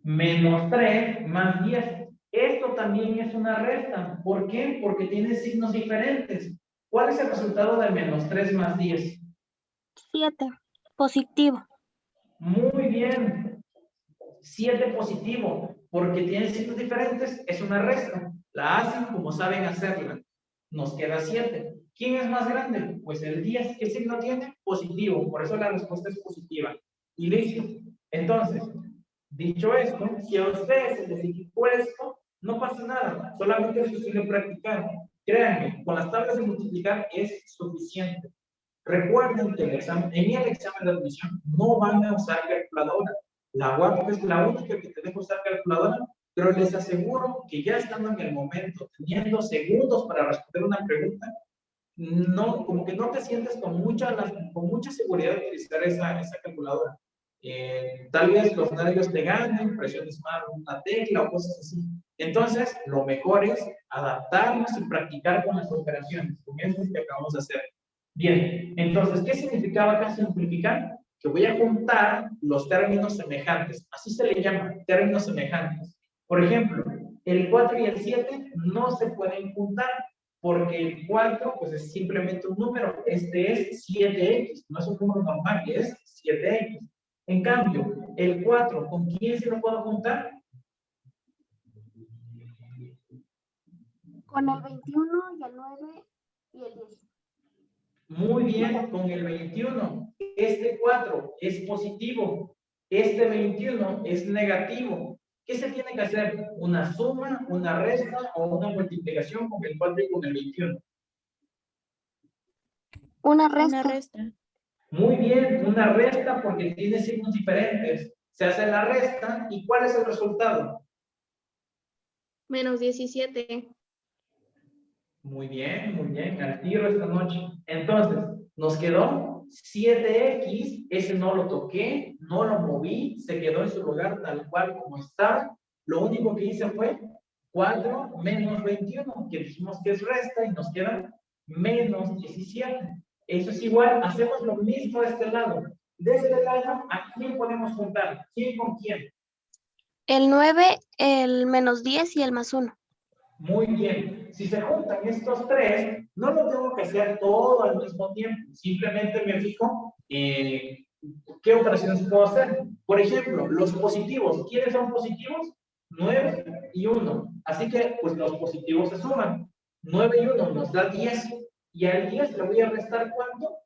Menos 3 más 10. Esto también es una resta. ¿Por qué? Porque tiene signos diferentes. ¿Cuál es el resultado de menos 3 más 10? 7. Positivo. Muy bien. 7 positivo. Porque tiene signos diferentes, es una resta. La hacen como saben hacerla. Nos queda 7. ¿Quién es más grande? Pues el 10. ¿Qué signo tiene? Positivo. Por eso la respuesta es positiva. Y listo. Entonces, dicho esto, si a ustedes se les dificultó esto, no pasa nada. Solamente es de practicar. Créanme, con las tablas de multiplicar es suficiente. Recuerden que el examen, en el examen de admisión no van a usar calculadora. La es la única que te deja usar calculadora, pero les aseguro que ya estando en el momento, teniendo segundos para responder una pregunta, no, como que no te sientes con mucha, seguridad de utilizar esa calculadora. Eh, tal vez los nervios te ganen, presiones mal una tecla o cosas así. Entonces, lo mejor es adaptarnos y practicar con las operaciones, con eso que acabamos de hacer. Bien, entonces, ¿qué significaba acá simplificar? Que voy a juntar los términos semejantes. Así se le llama, términos semejantes. Por ejemplo, el 4 y el 7 no se pueden juntar porque el 4 pues es simplemente un número. Este es 7x, no es un número normal, es 7x. En cambio, el 4, ¿con quién se lo puedo juntar? Con el 21 y el 9 y el 10. Muy bien, con el 21. Este 4 es positivo. Este 21 es negativo. ¿Qué se tiene que hacer? ¿Una suma, una resta o una multiplicación con el 4 y con el 21? Una Una resta. Muy bien, una resta porque tiene signos diferentes. Se hace la resta y ¿cuál es el resultado? Menos 17. Muy bien, muy bien, al tiro esta noche. Entonces, nos quedó 7x, ese no lo toqué, no lo moví, se quedó en su lugar tal cual como estaba. Lo único que hice fue 4 menos 21, que dijimos que es resta y nos queda menos 17. Eso es igual, hacemos lo mismo de este lado. De este lado, ¿a quién podemos juntar? ¿Quién con quién? El 9, el menos 10 y el más 1. Muy bien. Si se juntan estos tres, no lo tengo que hacer todo al mismo tiempo. Simplemente me fijo eh, qué operaciones puedo hacer. Por ejemplo, los positivos. ¿Quiénes son positivos? 9 y 1. Así que, pues los positivos se suman. 9 y 1 nos da 10. Y al 10 le voy a restar cuánto?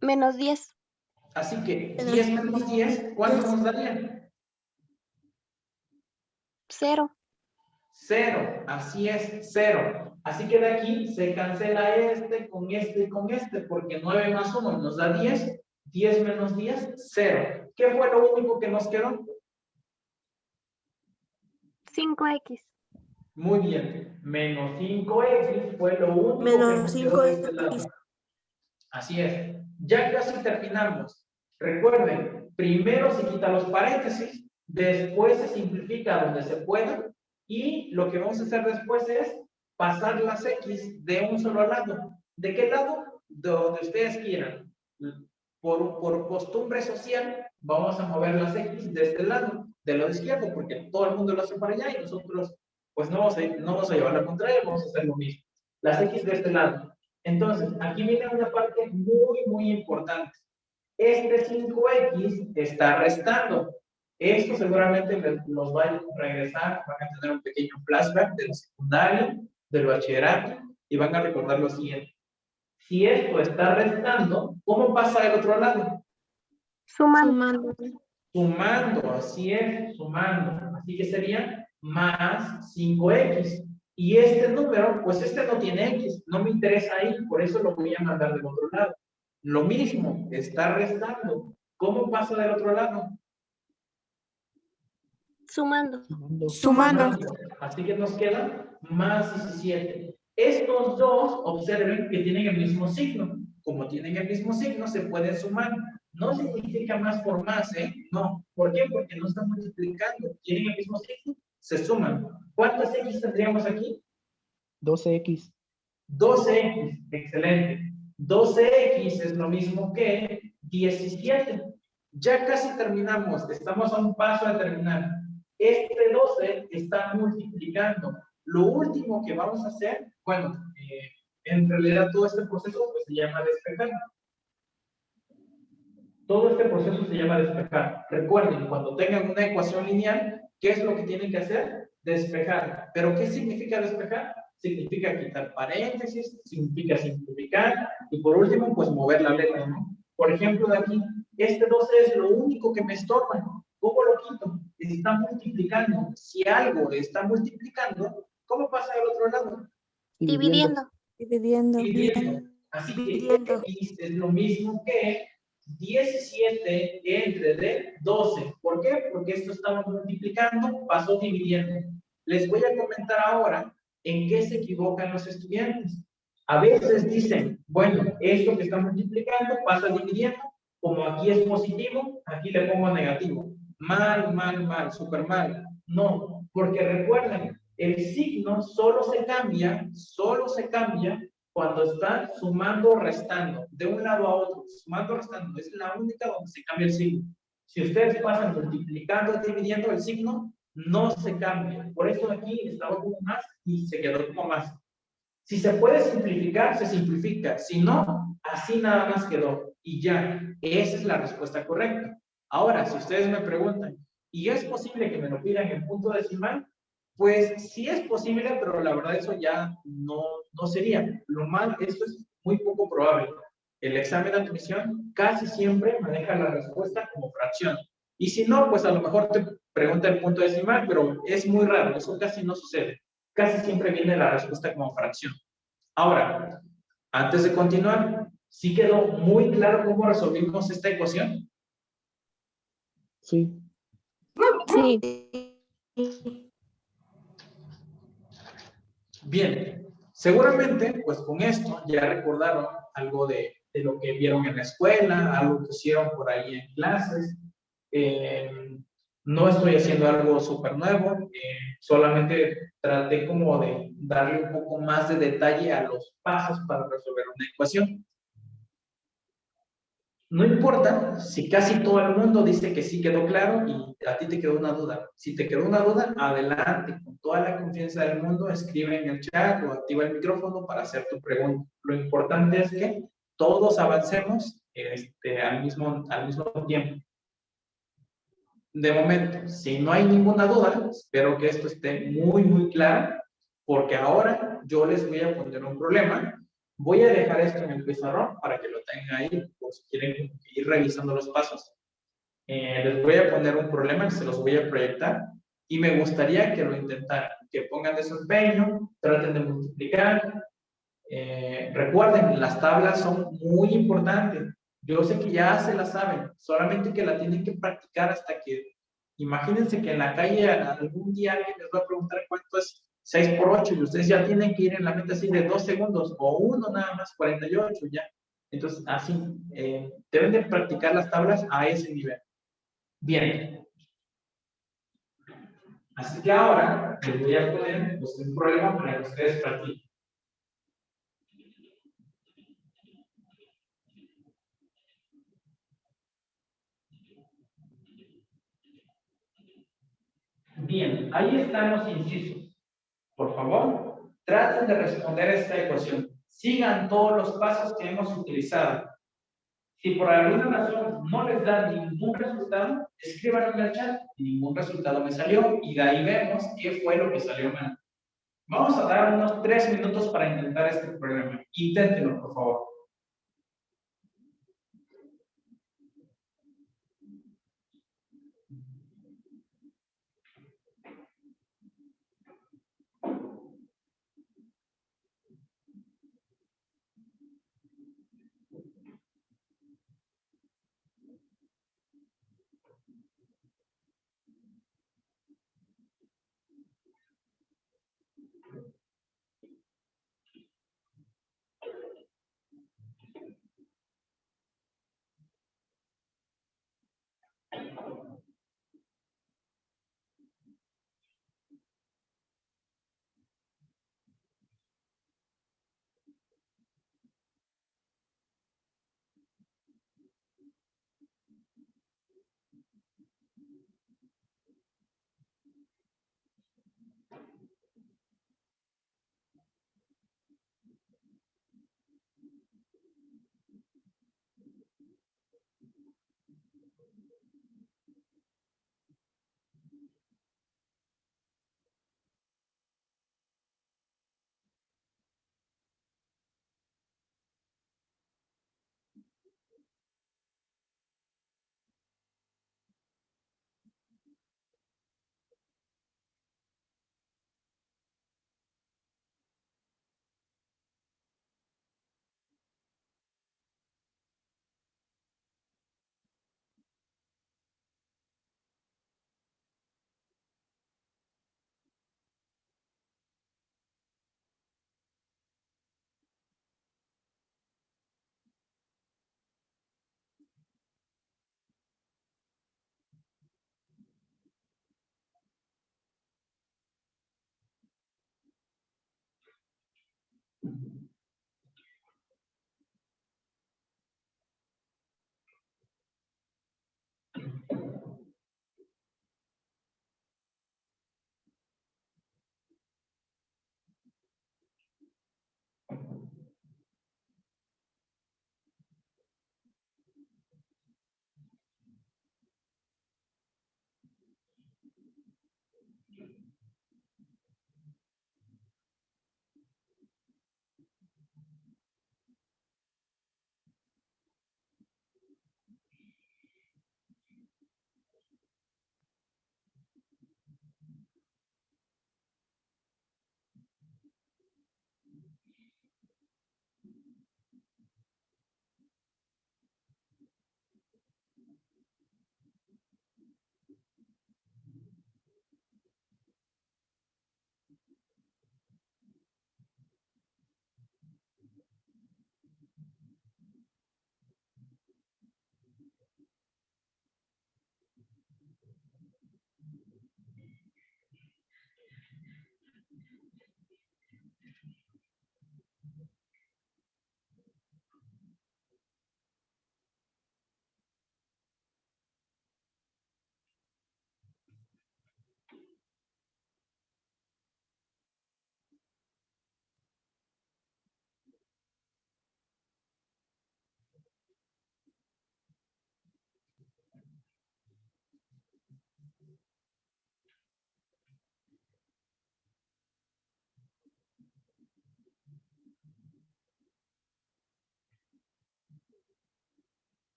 Menos 10. Así que 10 menos 10, ¿cuánto nos daría? 0. Cero, así es, cero. Así que de aquí se cancela este con este y con este, porque 9 más 1 nos da 10, 10 menos 10, 0. ¿Qué fue lo único que nos quedó? 5x. Muy bien, menos 5x fue lo único que Menos nos quedó de este 5x. lado. Así es. Ya casi terminamos. Recuerden, primero se quita los paréntesis, después se simplifica donde se pueda, y lo que vamos a hacer después es pasar las X de un solo lado. ¿De qué lado? De donde ustedes quieran. Por, por costumbre social, vamos a mover las X de este lado, del lado izquierdo, porque todo el mundo lo hace para allá y nosotros pues no vamos a, no vamos a llevar la contraria, vamos a hacer lo mismo. Las X de este lado. Entonces, aquí viene una parte muy, muy importante. Este 5X está restando. Esto seguramente los va a regresar, van a tener un pequeño flashback de la secundaria, del bachillerato, y van a recordar lo siguiente. Si esto está restando, ¿cómo pasa del otro lado? Sumando. Sumando, así es, sumando. Así que sería más 5x. Y este número, pues este no tiene x, no me interesa ahí, por eso lo voy a mandar del otro lado. Lo mismo, está restando. ¿Cómo pasa del otro lado? Sumando. Sumando. Así que nos queda más 17. Estos dos, observen que tienen el mismo signo. Como tienen el mismo signo, se pueden sumar. No significa más por más, ¿eh? No. ¿Por qué? Porque no están multiplicando. Tienen el mismo signo, se suman. ¿Cuántas X tendríamos aquí? 12X. 12X. Excelente. 12X es lo mismo que 17. Ya casi terminamos. Estamos a un paso de terminar. Este 12 está multiplicando. Lo último que vamos a hacer, bueno, eh, en realidad todo este proceso pues, se llama despejar. Todo este proceso se llama despejar. Recuerden, cuando tengan una ecuación lineal, ¿qué es lo que tienen que hacer? Despejar. ¿Pero qué significa despejar? Significa quitar paréntesis, significa simplificar y por último, pues mover la letra, ¿no? Por ejemplo, de aquí, este 12 es lo único que me estorba. ¿Cómo lo quito? Está multiplicando. Si algo está multiplicando, ¿cómo pasa del otro lado? Dividiendo. Dividiendo. Dividiendo. Así que Dividiendo. Es lo mismo que 17 entre de 12. ¿Por qué? Porque esto estaba multiplicando, pasó dividiendo. Les voy a comentar ahora en qué se equivocan los estudiantes. A veces dicen, bueno, esto que está multiplicando pasa dividiendo, como aquí es positivo, aquí le pongo negativo. Mal, mal, mal, súper mal. No, porque recuerden, el signo solo se cambia, solo se cambia cuando está sumando o restando, de un lado a otro, sumando o restando, es la única donde se cambia el signo. Si ustedes pasan multiplicando dividiendo el signo, no se cambia. Por eso aquí estaba como más y se quedó como más. Si se puede simplificar, se simplifica. Si no, así nada más quedó. Y ya, esa es la respuesta correcta. Ahora, si ustedes me preguntan, ¿y es posible que me lo pidan en punto decimal? Pues sí es posible, pero la verdad eso ya no, no sería. Lo mal, esto es muy poco probable. El examen de admisión casi siempre maneja la respuesta como fracción. Y si no, pues a lo mejor te pregunta el punto decimal, pero es muy raro, eso casi no sucede. Casi siempre viene la respuesta como fracción. Ahora, antes de continuar, ¿sí quedó muy claro cómo resolvimos esta ecuación? Sí. Sí. Bien, seguramente, pues con esto ya recordaron algo de, de lo que vieron en la escuela, algo que hicieron por ahí en clases. Eh, no estoy haciendo algo súper nuevo, eh, solamente traté como de darle un poco más de detalle a los pasos para resolver una ecuación. No importa si casi todo el mundo dice que sí quedó claro y a ti te quedó una duda. Si te quedó una duda, adelante, con toda la confianza del mundo, escribe en el chat o activa el micrófono para hacer tu pregunta. Lo importante es que todos avancemos este, al, mismo, al mismo tiempo. De momento, si no hay ninguna duda, espero que esto esté muy, muy claro, porque ahora yo les voy a poner un problema Voy a dejar esto en el pizarrón para que lo tengan ahí, por si quieren ir revisando los pasos. Eh, les voy a poner un problema se los voy a proyectar y me gustaría que lo intentaran, que pongan de su empeño, traten de multiplicar. Eh, recuerden, las tablas son muy importantes. Yo sé que ya se las saben, solamente que la tienen que practicar hasta que, imagínense que en la calle algún día alguien les va a preguntar cuánto es 6 por 8 y ustedes ya tienen que ir en la meta así de 2 segundos o uno nada más, 48 ya. Entonces, así, eh, deben de practicar las tablas a ese nivel. Bien. Así que ahora les voy a poner pues, un problema para que ustedes practiquen. Bien, ahí están los incisos. Traten de responder esta ecuación. Sigan todos los pasos que hemos utilizado. Si por alguna razón no les da ningún resultado, escriban en el chat, ningún resultado me salió, y de ahí vemos qué fue lo que salió mal. Vamos a dar unos tres minutos para intentar este problema. Inténtenlo, por favor. Mm-hmm.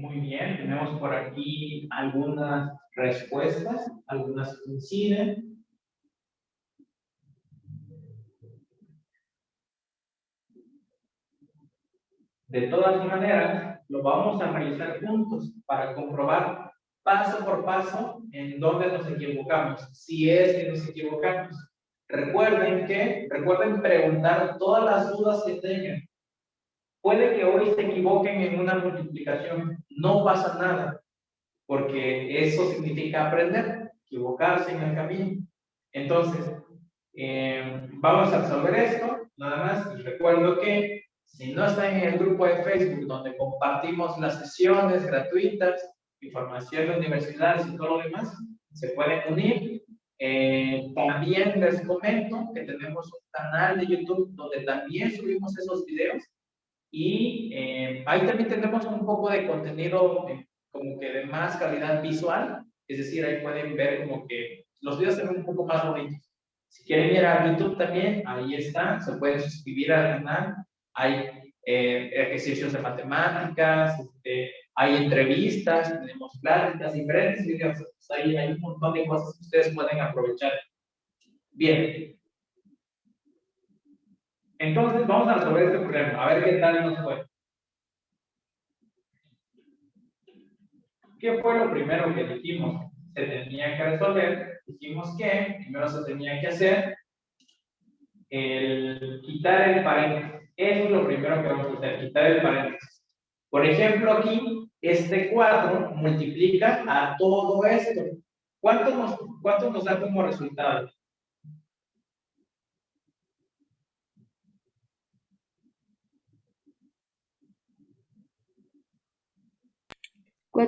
Muy bien, tenemos por aquí algunas respuestas, algunas coinciden. De todas maneras, lo vamos a realizar juntos para comprobar paso por paso en dónde nos equivocamos, si es que nos equivocamos. Recuerden que, recuerden preguntar todas las dudas que tengan. Puede que hoy se equivoquen en una multiplicación, no pasa nada, porque eso significa aprender, equivocarse en el camino. Entonces, Eh, vamos a resolver esto. Nada más les recuerdo que si no están en el grupo de Facebook donde compartimos las sesiones gratuitas, información de universidades y todo lo demás, se pueden unir. Eh, también les comento que tenemos un canal de YouTube donde también subimos esos videos y eh, ahí también tenemos un poco de contenido eh, como que de más calidad visual, es decir, ahí pueden ver como que los videos se ven un poco más bonitos. Si quieren ir a YouTube también, ahí están, se pueden suscribir al canal, hay eh, ejercicios de matemáticas, este, hay entrevistas, tenemos pláticas, diferentes videos, Entonces, ahí hay un montón de cosas que ustedes pueden aprovechar. Bien. Entonces, vamos a resolver este problema, a ver qué tal nos fue. ¿Qué fue lo primero que dijimos? Se tenía que resolver. Dijimos que primero se tenía que hacer el quitar el paréntesis. Eso es lo primero que vamos a hacer, quitar el paréntesis. Por ejemplo, aquí, este 4 multiplica a todo esto. ¿Cuánto nos, cuánto nos da como resultado?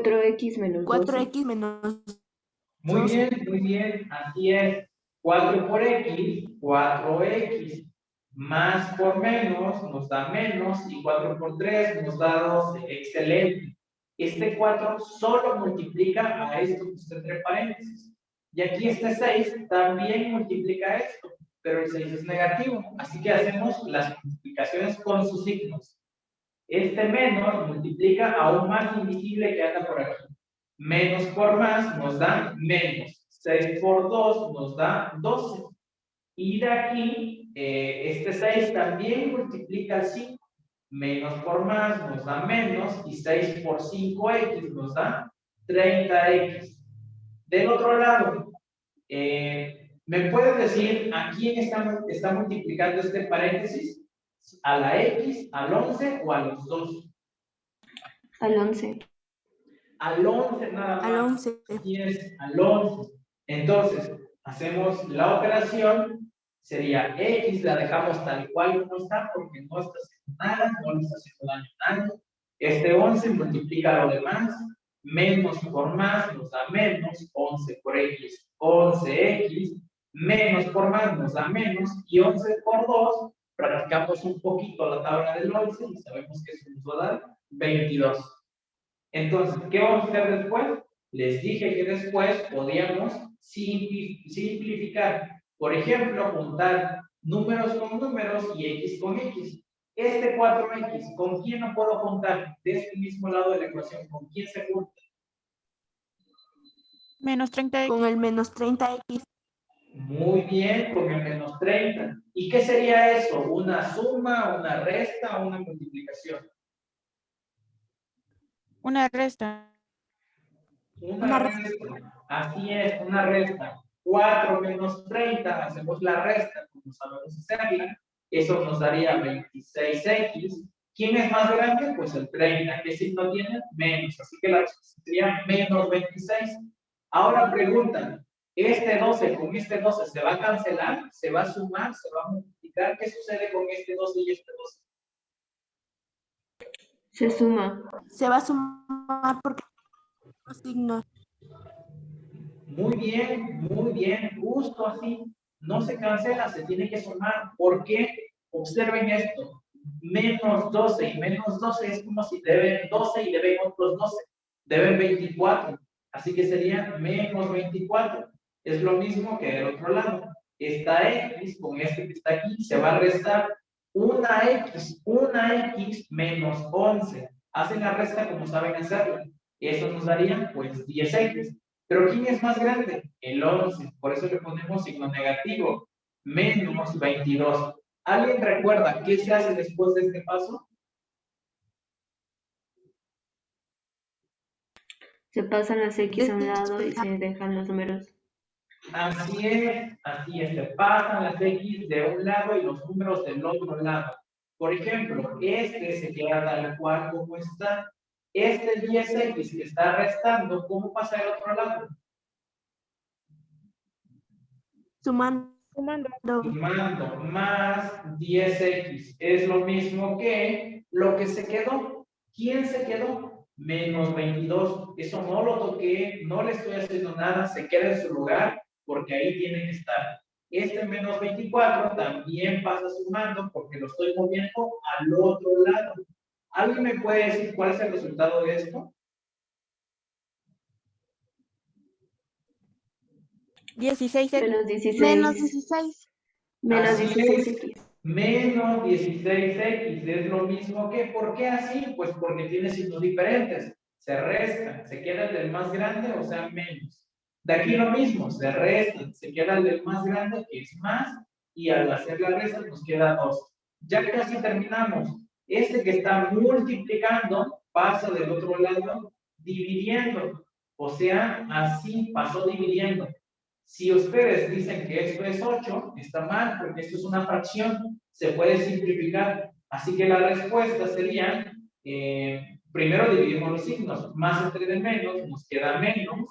4x menos 12. 4x menos Muy bien, muy bien, así es. 4 por x, 4x. Más por menos nos da menos y 4 por 3 nos da 12. Excelente. Este 4 solo multiplica a esto que está entre paréntesis. Y aquí este 6 también multiplica esto, pero el 6 es negativo. Así que hacemos las multiplicaciones con sus signos. Este menos multiplica a un más invisible que anda por aquí. Menos por más nos da menos. 6 por 2 nos da 12. Y de aquí, eh, este 6 también multiplica al 5. Menos por más nos da menos. Y 6 por 5x nos da 30x. Del otro lado, eh, ¿me puedes decir a quién está, está multiplicando este paréntesis? ¿A la x, al 11 o a los dos? Al 11. Al 11 nada más. al 11. Así es, al 11. Entonces, hacemos la operación, sería X, la dejamos tal cual como está, porque no está haciendo nada, no le está haciendo daño a nadie. Este 11 multiplica lo demás, menos por más nos da menos, 11 por X, 11X, menos por más nos da menos, y 11 por 2, practicamos un poquito la tabla del 11 y sabemos que eso nos va a dar 22. Entonces, ¿qué vamos a hacer después? Les dije que después podíamos simpli- simplificar. Por ejemplo, juntar números con números y x con x. Este 4x, ¿con quién no puedo juntar? De este mismo lado de la ecuación, ¿con quién se junta? Menos 30x. Con el menos 30x. Muy bien, con el menos 30. ¿Y qué sería eso? ¿Una suma, una resta o una multiplicación? Una resta. Una, Una resta. Así es, una resta. 4 menos 30, hacemos la resta, como sabemos hacerla. Eso nos daría 26x. ¿Quién es más grande? Pues el 30. ¿Qué signo tiene? Menos. Así que la respuesta sería menos 26. Ahora preguntan, ¿este 12 con este 12 se va a cancelar? ¿Se va a sumar? ¿Se va a multiplicar? ¿Qué sucede con este 12 y este 12? Se suma. Se va a sumar porque los signos. Muy bien, muy bien, justo así. No se cancela, se tiene que sumar. ¿Por qué? Observen esto. Menos 12 y menos 12 es como si deben 12 y deben otros 12. Deben 24. Así que sería menos 24. Es lo mismo que del otro lado. Esta X con este que está aquí se va a restar una X, una X menos 11. Hacen la resta como saben hacerla. Eso nos daría pues 10X. Pero ¿quién es más grande? El 11. Por eso le ponemos signo negativo. Menos 22. ¿Alguien recuerda qué se hace después de este paso? Se pasan las x a un lado y se dejan los números. Así es, así es. Se pasan las X de un lado y los números del otro lado. Por ejemplo, este se queda tal cual como está. Este 10X que está restando, ¿cómo pasa al otro lado? Sumando. Sumando. sumando más 10x es lo mismo que lo que se quedó. ¿Quién se quedó? Menos 22. Eso no lo toqué, no le estoy haciendo nada, se queda en su lugar porque ahí tiene que estar. Este menos 24 también pasa sumando porque lo estoy moviendo al otro lado. ¿Alguien me puede decir cuál es el resultado de esto? 16 X. Menos 16. Menos 16. Menos Así 16X. Menos 16x es lo mismo que, ¿por qué así? Pues porque tiene signos diferentes. Se restan, se queda el del más grande, o sea, menos. De aquí lo mismo, se restan, se queda el del más grande, que es más, y al hacer la resta nos queda 2. Ya casi terminamos. Este que está multiplicando pasa del otro lado dividiendo. O sea, así pasó dividiendo. Si ustedes dicen que esto es 8, está mal, porque esto es una fracción, se puede simplificar. Así que la respuesta sería, eh, primero dividimos los signos, más entre de menos, nos queda menos,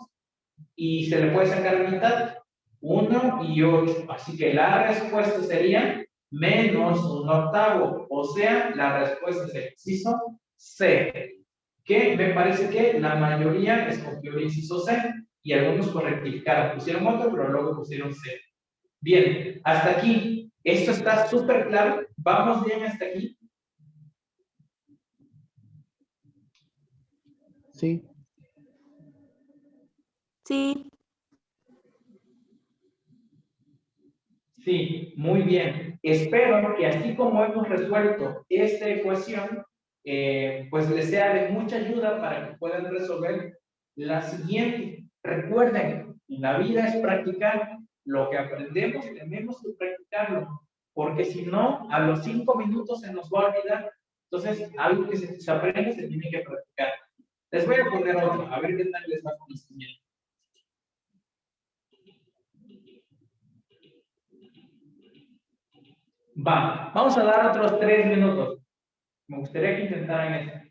y se le puede sacar mitad, 1 y 8. Así que la respuesta sería menos un octavo, o sea, la respuesta es el inciso C, que me parece que la mayoría escogió el inciso C y algunos correctificaron, pusieron otro, pero luego pusieron C. Bien, hasta aquí, esto está súper claro, vamos bien hasta aquí. Sí. Sí. Sí, muy bien. Espero que así como hemos resuelto esta ecuación, eh, pues les sea de mucha ayuda para que puedan resolver la siguiente. Recuerden, la vida es practicar. Lo que aprendemos tenemos que practicarlo, porque si no, a los cinco minutos se nos va a olvidar. Entonces, algo que se, aprende se tiene que practicar. Les voy a poner otro, a ver qué tal les va con. Va, vamos a dar otros tres minutos. Me gustaría que intentaran esto.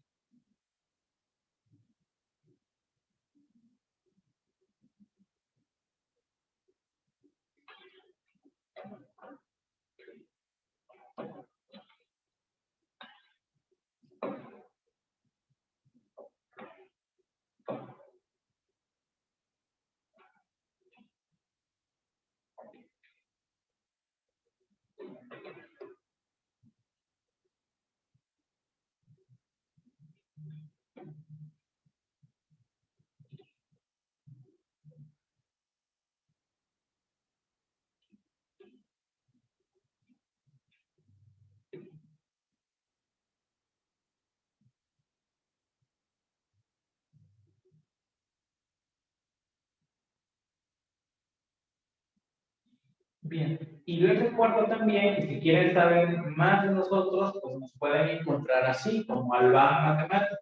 Bien, y les recuerdo también si quieren saber más de nosotros, pues nos pueden encontrar así, como Alba Matemática,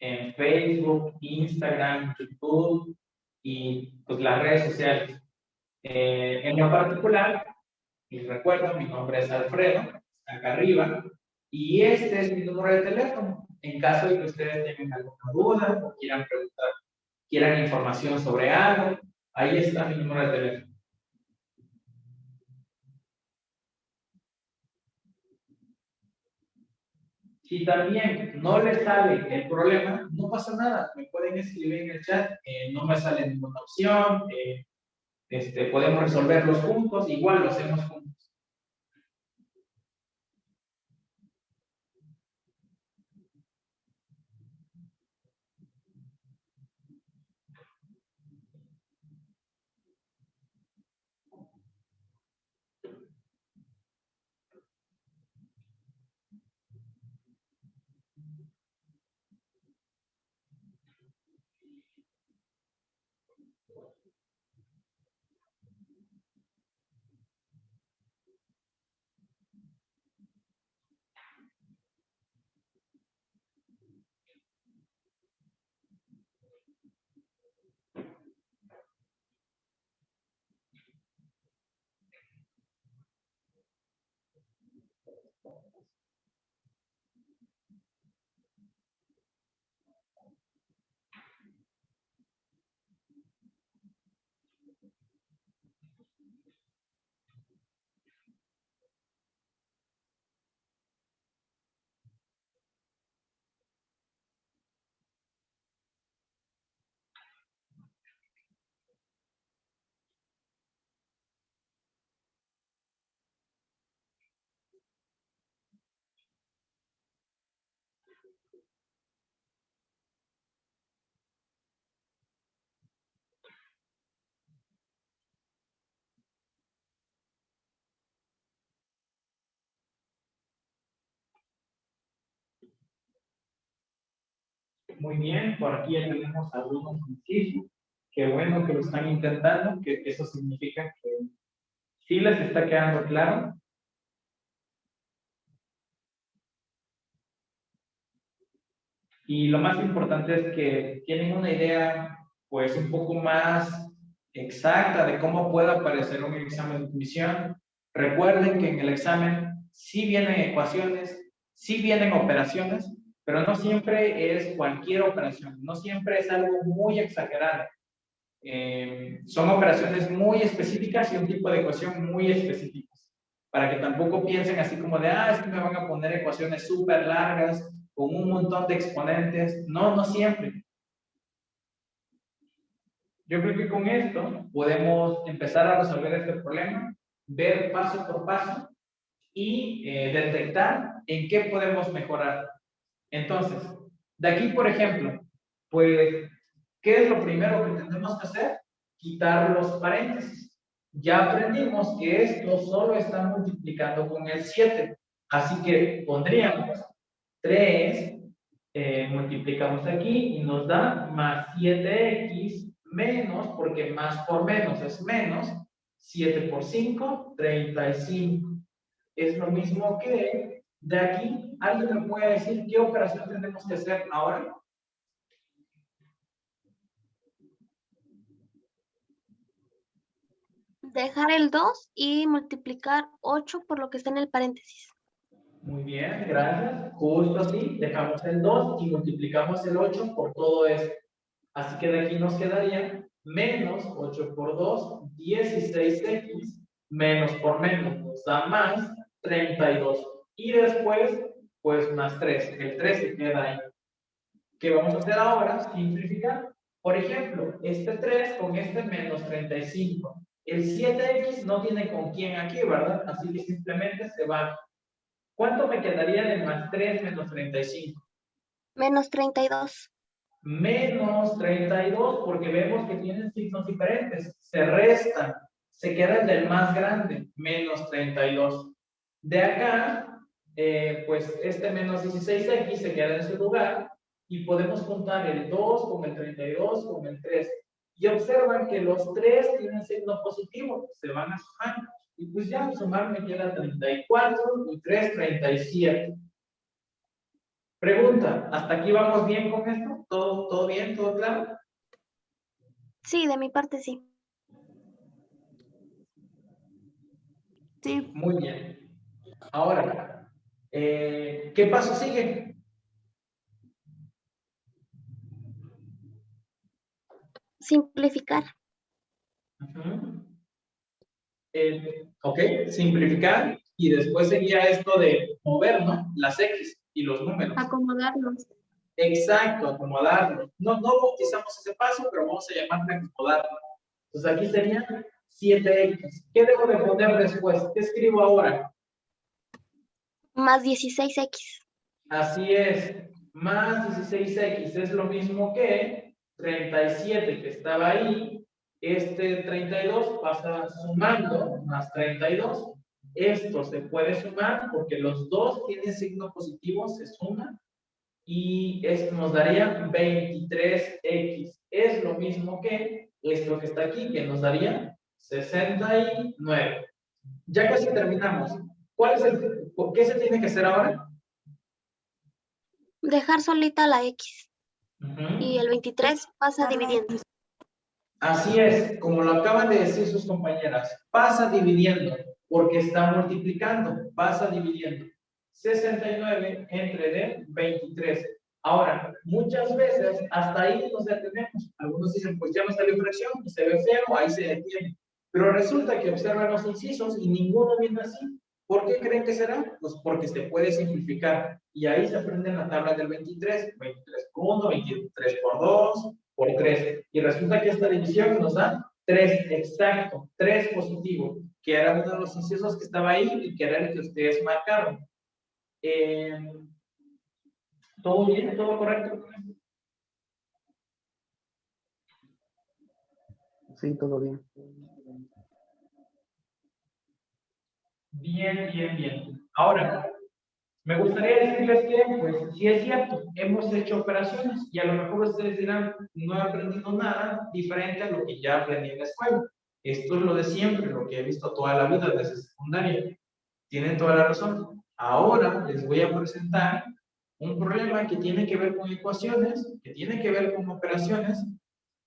en Facebook, Instagram, YouTube y pues las redes sociales. Eh, en lo particular, les recuerdo, mi nombre es Alfredo, acá arriba, y este es mi número de teléfono. En caso de que ustedes tengan alguna duda o quieran preguntar, quieran información sobre algo, ahí está mi número de teléfono. Si también no les sale el problema, no pasa nada. Me pueden escribir en el chat. eh, no me sale ninguna opción. eh, este, podemos resolverlos juntos. Igual lo hacemos juntos. balls. Muy bien, por aquí ya tenemos algunos incisos. Qué bueno que lo están intentando, que eso significa que sí les está quedando claro. Y lo más importante es que tienen una idea, pues, un poco más exacta de cómo puede aparecer un examen de admisión. Recuerden que en el examen sí vienen ecuaciones, sí vienen operaciones, pero no siempre es cualquier operación, no siempre es algo muy exagerado. Eh, son operaciones muy específicas y un tipo de ecuación muy específicas, para que tampoco piensen así como de, ah, es que me van a poner ecuaciones súper largas con un montón de exponentes. No, no siempre. Yo creo que con esto podemos empezar a resolver este problema, ver paso por paso y eh, detectar en qué podemos mejorar. Entonces, de aquí, por ejemplo, pues, ¿qué es lo primero que tenemos que hacer? Quitar los paréntesis. Ya aprendimos que esto solo está multiplicando con el 7. Así que pondríamos 3, eh, multiplicamos aquí y nos da más 7x menos, porque más por menos es menos, 7 por 5, 35. Es lo mismo que de aquí, ¿alguien me puede decir qué operación tenemos que hacer ahora? Dejar el 2 y multiplicar 8 por lo que está en el paréntesis. Muy bien, gracias. Justo así, dejamos el 2 y multiplicamos el 8 por todo esto. Así que de aquí nos quedaría menos 8 por 2, 16x, menos por menos nos da más 32. Y después, pues más 3. El 3 se queda ahí. ¿Qué vamos a hacer ahora? Simplificar. Por ejemplo, este 3 con este menos 35. El 7x no tiene con quién aquí, ¿verdad? Así que simplemente se va ¿Cuánto me quedaría de más 3 menos 35? Menos 32. Menos 32, porque vemos que tienen signos diferentes. Se restan. Se queda el del más grande, menos 32. De acá, eh, pues este menos 16x se queda en su lugar y podemos juntar el 2 con el 32 con el 3. Y observan que los 3 tienen signo positivo, se van a sumar. Y pues ya sumar me queda 34 y 3, 37. Pregunta, ¿hasta aquí vamos bien con esto? ¿Todo, todo bien? ¿Todo claro? Sí, de mi parte sí. Sí. Muy bien. Ahora, eh, ¿qué paso sigue? Simplificar. Eh, ok, simplificar y después sería esto de mover, ¿no? Las X y los números. Acomodarlos. Exacto, acomodarlos. No, no bautizamos ese paso, pero vamos a llamarle acomodarlo. Entonces aquí sería 7X. ¿Qué debo de poner después? ¿Qué escribo ahora? Más 16X. Así es. Más 16X es lo mismo que 37 que estaba ahí este 32 pasa sumando más 32. Esto se puede sumar porque los dos tienen signo positivo, se suma. Y esto nos daría 23x. Es lo mismo que esto que está aquí, que nos daría 69. Ya casi terminamos. ¿Cuál es el, ¿Qué se tiene que hacer ahora? Dejar solita la x. Y el 23 pasa dividiendo. Así es, como lo acaban de decir sus compañeras, pasa dividiendo, porque está multiplicando, pasa dividiendo. 69 entre D, 23. Ahora, muchas veces hasta ahí nos detenemos. Algunos dicen, pues ya me salió fracción se ve feo, ahí se detiene. Pero resulta que observan los incisos y ninguno viene así. ¿Por qué creen que será? Pues porque se puede simplificar. Y ahí se aprende la tabla del 23. 23 por 1, 23 por 2, por 3. Y resulta que esta división nos da 3, exacto, 3 positivo, que era uno de los incisos que estaba ahí y que era el que ustedes marcaron. Eh, ¿Todo bien? ¿Todo correcto? Sí, todo bien. Bien, bien, bien. Ahora, me gustaría decirles que, pues, sí es cierto, hemos hecho operaciones y a lo mejor ustedes dirán, no he aprendido nada diferente a lo que ya aprendí en la escuela. Esto es lo de siempre, lo que he visto toda la vida desde secundaria. Tienen toda la razón. Ahora les voy a presentar un problema que tiene que ver con ecuaciones, que tiene que ver con operaciones,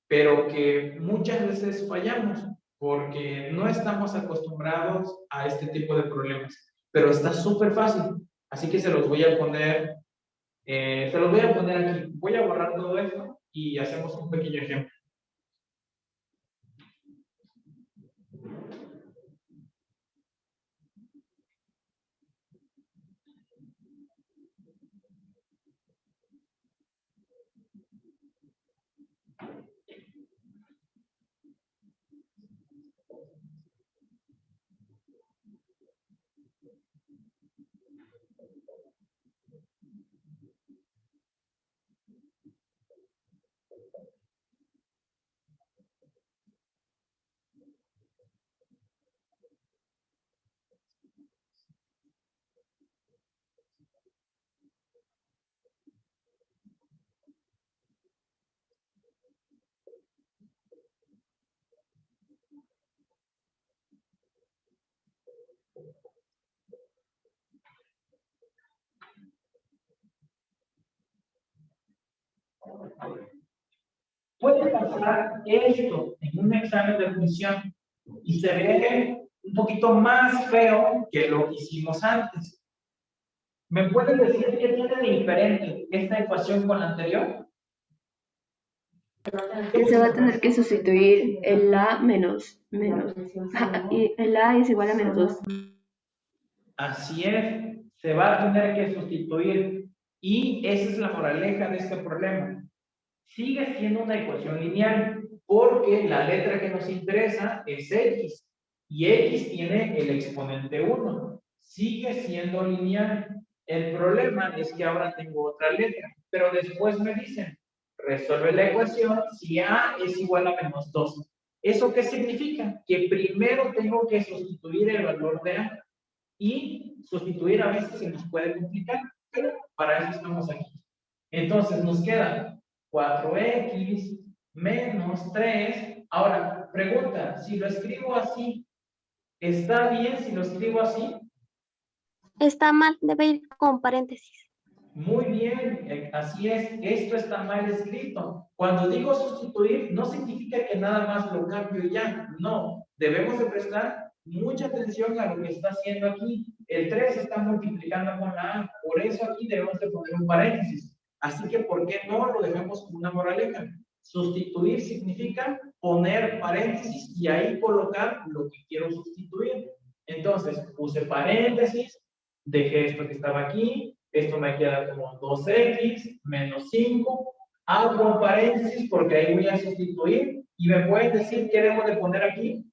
pero que muchas veces fallamos porque no estamos acostumbrados a este tipo de problemas. Pero está súper fácil, así que se los voy a poner, eh, se los voy a poner aquí. Voy a borrar todo esto y hacemos un pequeño ejemplo. Puede pasar esto en un examen de admisión y se ve un poquito más feo que lo que hicimos antes. ¿Me pueden decir qué tiene de diferente esta ecuación con la anterior? Se va a tener que sustituir el A menos, menos. Y el A es igual a menos 2. Así es, se va a tener que sustituir y esa es la moraleja de este problema. Sigue siendo una ecuación lineal porque la letra que nos interesa es x y x tiene el exponente 1. Sigue siendo lineal. El problema es que ahora tengo otra letra, pero después me dicen, resuelve la ecuación si a es igual a menos 2. ¿Eso qué significa? Que primero tengo que sustituir el valor de a y sustituir a veces se nos puede complicar, pero para eso estamos aquí. Entonces nos queda 4x menos 3. Ahora, pregunta, si lo escribo así, ¿está bien si lo escribo así? Está mal, debe ir con paréntesis. Muy bien, eh, así es, esto está mal escrito. Cuando digo sustituir, no significa que nada más lo cambio ya, no. Debemos de prestar mucha atención a lo que está haciendo aquí. El 3 está multiplicando con la A, por eso aquí debemos de poner un paréntesis. Así que, ¿por qué no lo dejamos como una moraleja? Sustituir significa poner paréntesis y ahí colocar lo que quiero sustituir. Entonces, puse paréntesis, dejé esto que estaba aquí, esto me queda como 2x menos 5, abro un paréntesis porque ahí voy a sustituir y me pueden decir qué debo de poner aquí.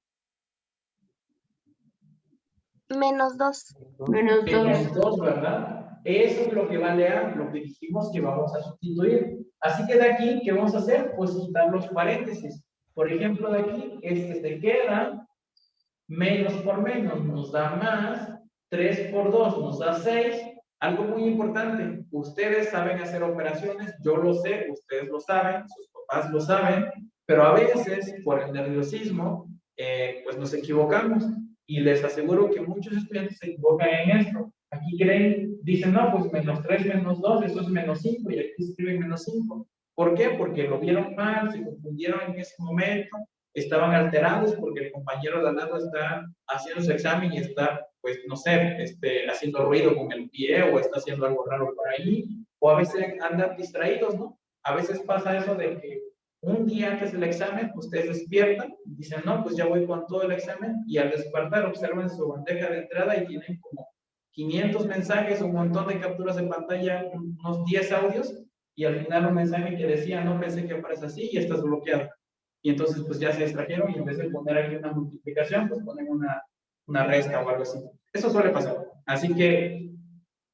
Menos 2. Menos 2. Menos 2, ¿verdad? Eso es lo que vale a lo que dijimos que vamos a sustituir. Así que de aquí, ¿qué vamos a hacer? Pues quitar los paréntesis. Por ejemplo, de aquí, este se queda, menos por menos nos da más, 3 por 2 nos da 6. Algo muy importante, ustedes saben hacer operaciones, yo lo sé, ustedes lo saben, sus papás lo saben, pero a veces, por el nerviosismo, eh, pues nos equivocamos. Y les aseguro que muchos estudiantes se equivocan en esto. Aquí creen, dicen, no, pues menos 3 menos 2, eso es menos 5, y aquí escriben menos 5. ¿Por qué? Porque lo vieron mal, se confundieron en ese momento, estaban alterados porque el compañero de al lado está haciendo su examen y está, pues, no sé, este, haciendo ruido con el pie o está haciendo algo raro por ahí, o a veces andan distraídos, ¿no? A veces pasa eso de que un día antes del examen, ustedes despiertan dicen, no, pues ya voy con todo el examen y al despertar observan su bandeja de entrada y tienen como 500 mensajes, un montón de capturas de pantalla, unos 10 audios y al final un mensaje que decía, no pensé que fueras así y estás bloqueado. Y entonces pues ya se distrajeron y en vez de poner aquí una multiplicación, pues ponen una, una resta o algo así. Eso suele pasar. Así que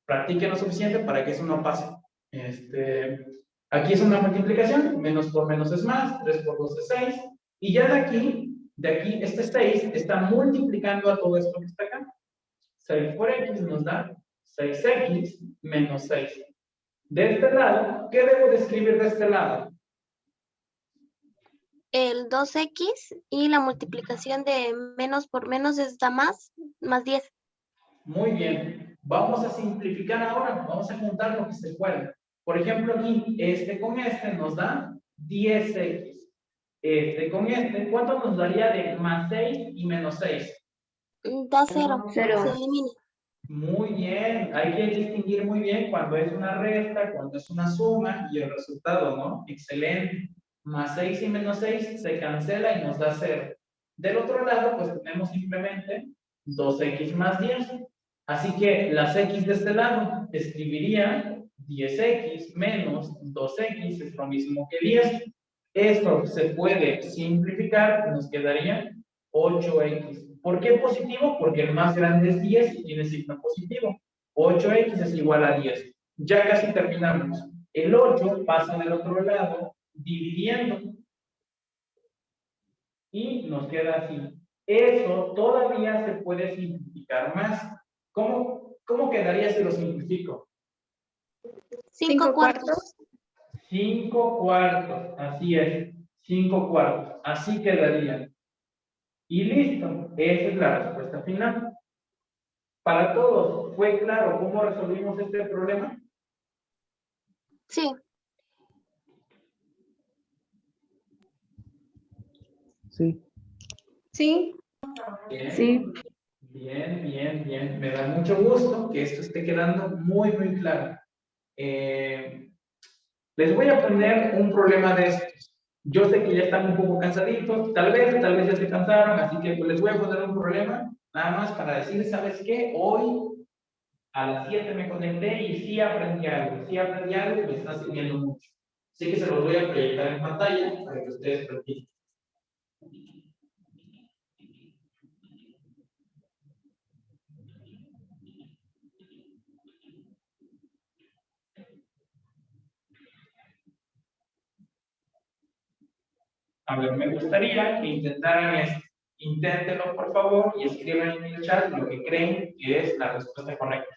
practiquen lo suficiente para que eso no pase. Este, aquí es una multiplicación, menos por menos es más, 3 por 2 es 6, y ya de aquí, de aquí, este 6 está multiplicando a todo esto que está acá. 6 por x nos da 6x menos 6. De este lado, ¿qué debo de escribir de este lado? El 2x y la multiplicación de menos por menos es da más, más 10. Muy bien. Vamos a simplificar ahora. Vamos a juntar lo que se pueda. Por ejemplo, aquí, este con este nos da 10x. Este con este, ¿cuánto nos daría de más 6 y menos 6? Da 0. Cero. Se elimina. Muy bien. Hay que distinguir muy bien cuando es una resta, cuando es una suma y el resultado, ¿no? Excelente. Más 6 y menos 6 se cancela y nos da 0. Del otro lado, pues tenemos simplemente 2x más 10. Así que las x de este lado escribiría 10x menos 2x es lo mismo que 10. Esto se puede simplificar, nos quedaría 8x. ¿Por qué positivo? Porque el más grande es 10 y tiene signo positivo. 8x es igual a 10. Ya casi terminamos. El 8 pasa del otro lado dividiendo. Y nos queda así. Eso todavía se puede simplificar más. ¿Cómo, cómo quedaría si lo simplifico? 5 cuartos. 5 cuartos, así es, 5 cuartos, así quedaría. Y listo, esa es la respuesta final. Para todos, ¿fue claro cómo resolvimos este problema? Sí. Sí. Sí. Bien, Sí. bien, bien, bien. Me da mucho gusto que esto esté quedando muy, muy claro. Eh, les voy a poner un problema de estos. Yo sé que ya están un poco cansaditos, tal vez, tal vez ya se cansaron, así que pues, les voy a poner un problema, nada más para decir, ¿sabes qué? Hoy a las 7 me conecté y sí aprendí algo, sí aprendí algo y me está sirviendo mucho. Así que se los voy a proyectar en pantalla para que ustedes practiquen. A ver, me gustaría que intentaran esto. Inténtenlo, por favor, y escriban en el chat lo que creen que es la respuesta correcta.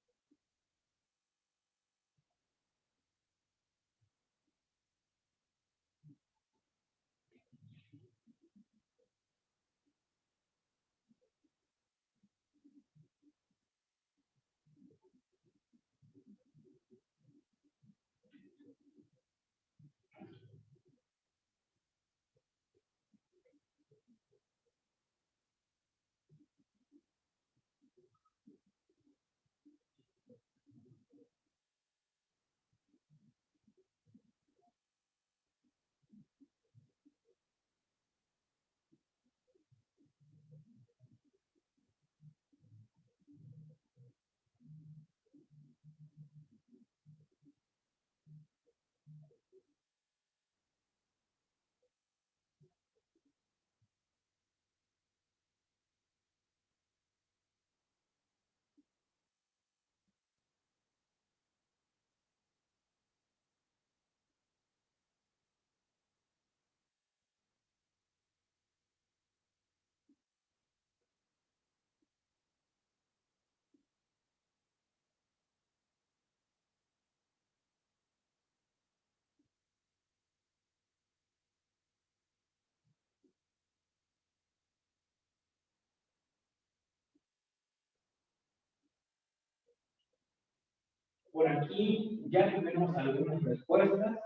Por aquí ya tenemos algunas respuestas.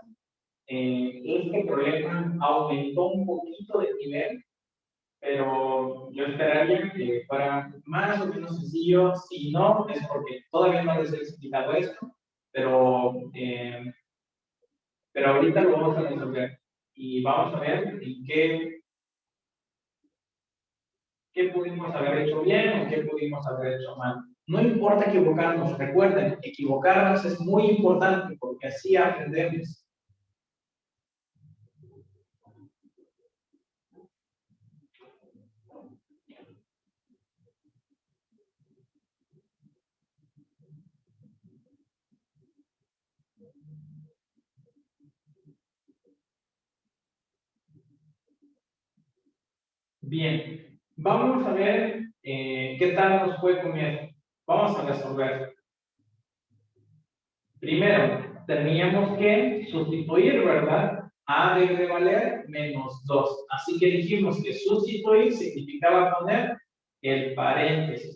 Eh, este problema aumentó un poquito de nivel, pero yo esperaría que fuera más o menos sencillo. Si no, es porque todavía no les he explicado esto, pero, eh, pero ahorita lo vamos a resolver. Y vamos a ver en qué, qué pudimos haber hecho bien o qué pudimos haber hecho mal. No importa equivocarnos, recuerden, equivocarnos es muy importante porque así aprendemos. Bien, vamos a ver eh, qué tal nos fue con. Vamos a resolver. Primero, teníamos que sustituir, ¿verdad? A debe valer menos 2. Así que dijimos que sustituir significaba poner el paréntesis.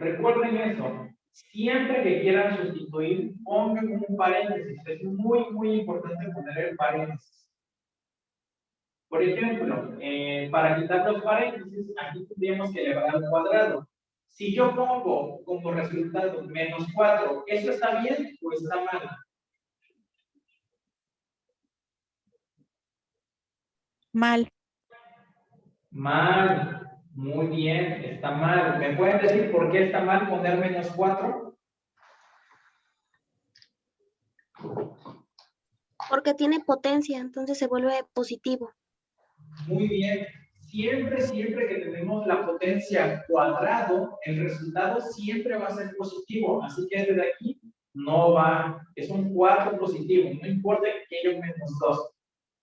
Recuerden eso. Siempre que quieran sustituir, pongan un paréntesis. Es muy, muy importante poner el paréntesis. Por ejemplo, eh, para quitar los paréntesis, aquí tendríamos que elevar al cuadrado. Si yo pongo como resultado menos 4, ¿eso está bien o está mal? Mal. Mal. Muy bien, está mal. ¿Me pueden decir por qué está mal poner menos 4? Porque tiene potencia, entonces se vuelve positivo. Muy bien. Siempre, siempre que tenemos la potencia cuadrado, el resultado siempre va a ser positivo. Así que desde aquí no va, es un 4 positivo, no importa que haya menos 2.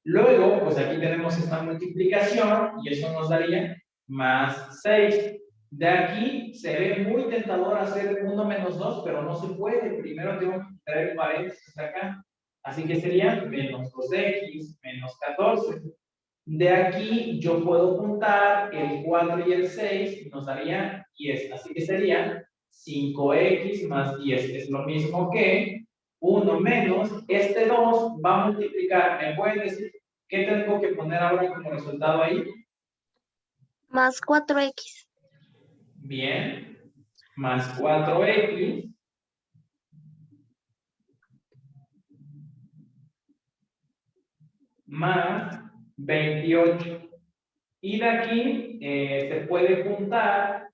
Luego, pues aquí tenemos esta multiplicación y eso nos daría más 6. De aquí se ve muy tentador hacer 1 menos 2, pero no se puede. Primero tengo que quitar el paréntesis acá. Así que sería menos 2x menos 14. De aquí yo puedo juntar el 4 y el 6 y nos daría 10. Así que sería 5x más 10. Es lo mismo que 1 menos este 2 va a multiplicar. ¿Me pueden decir qué tengo que poner ahora como resultado ahí? Más 4x. Bien. Más 4x. Más 28. Y de aquí eh, se puede juntar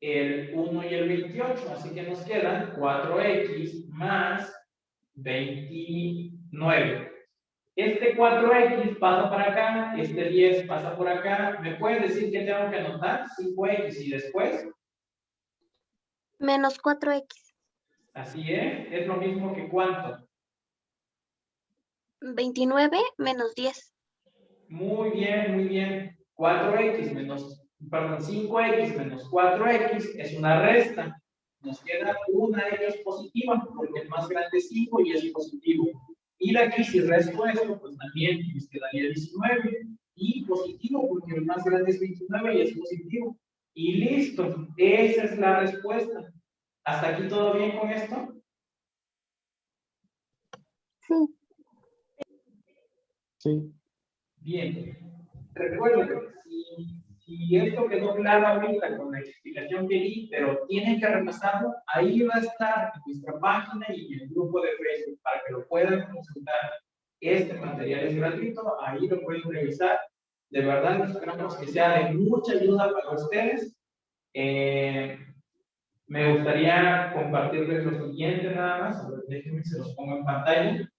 el 1 y el 28. Así que nos quedan 4x más 29. Este 4x pasa para acá, este 10 pasa por acá. ¿Me pueden decir qué tengo que anotar? 5x y después. Menos 4x. Así es. Es lo mismo que cuánto. 29 menos 10. Muy bien, muy bien. 4x menos, perdón, 5x menos 4x es una resta. Nos queda una de ellas positiva, porque el más grande es 5 y es positivo. Y de aquí, si resto esto, pues también nos quedaría 19 y positivo, porque el más grande es 29 y es positivo. Y listo, esa es la respuesta. ¿Hasta aquí todo bien con esto? Sí. Sí. Bien. Recuerden, si, si esto quedó claro ahorita con la explicación que di, pero tienen que repasarlo, ahí va a estar en nuestra página y en el grupo de Facebook para que lo puedan consultar. Este material es gratuito, ahí lo pueden revisar. De verdad, esperamos que sea de mucha ayuda para ustedes. Eh, me gustaría compartirles lo siguiente nada más. Déjenme, se los pongo en pantalla.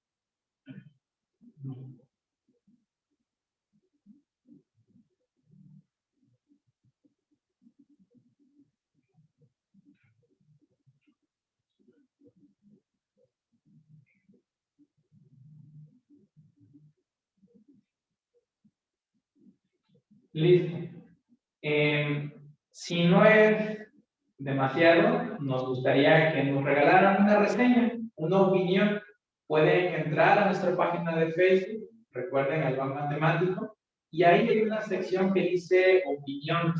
Listo. Eh, si no es demasiado, nos gustaría que nos regalaran una reseña, una opinión. Pueden entrar a nuestra página de Facebook, recuerden Albán Matemático, y ahí hay una sección que dice opiniones.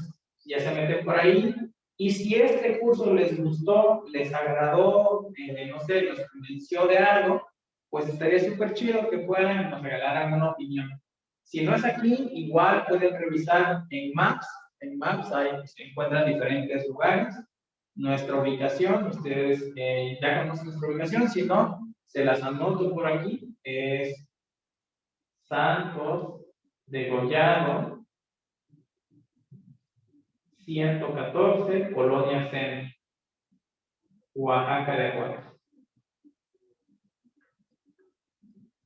Ya se meten por ahí. Y si este curso les gustó, les agradó, eh, no sé, los convenció de algo, pues estaría súper chido que puedan nos regalaran una opinión. Si no es aquí, igual pueden revisar en Maps. En Maps ahí se encuentran diferentes lugares. Nuestra ubicación, ustedes eh, ya conocen nuestra ubicación, si no, se las anoto por aquí. Es Santos de Gollado, 114, Colonia Zen, Oaxaca de Aguas.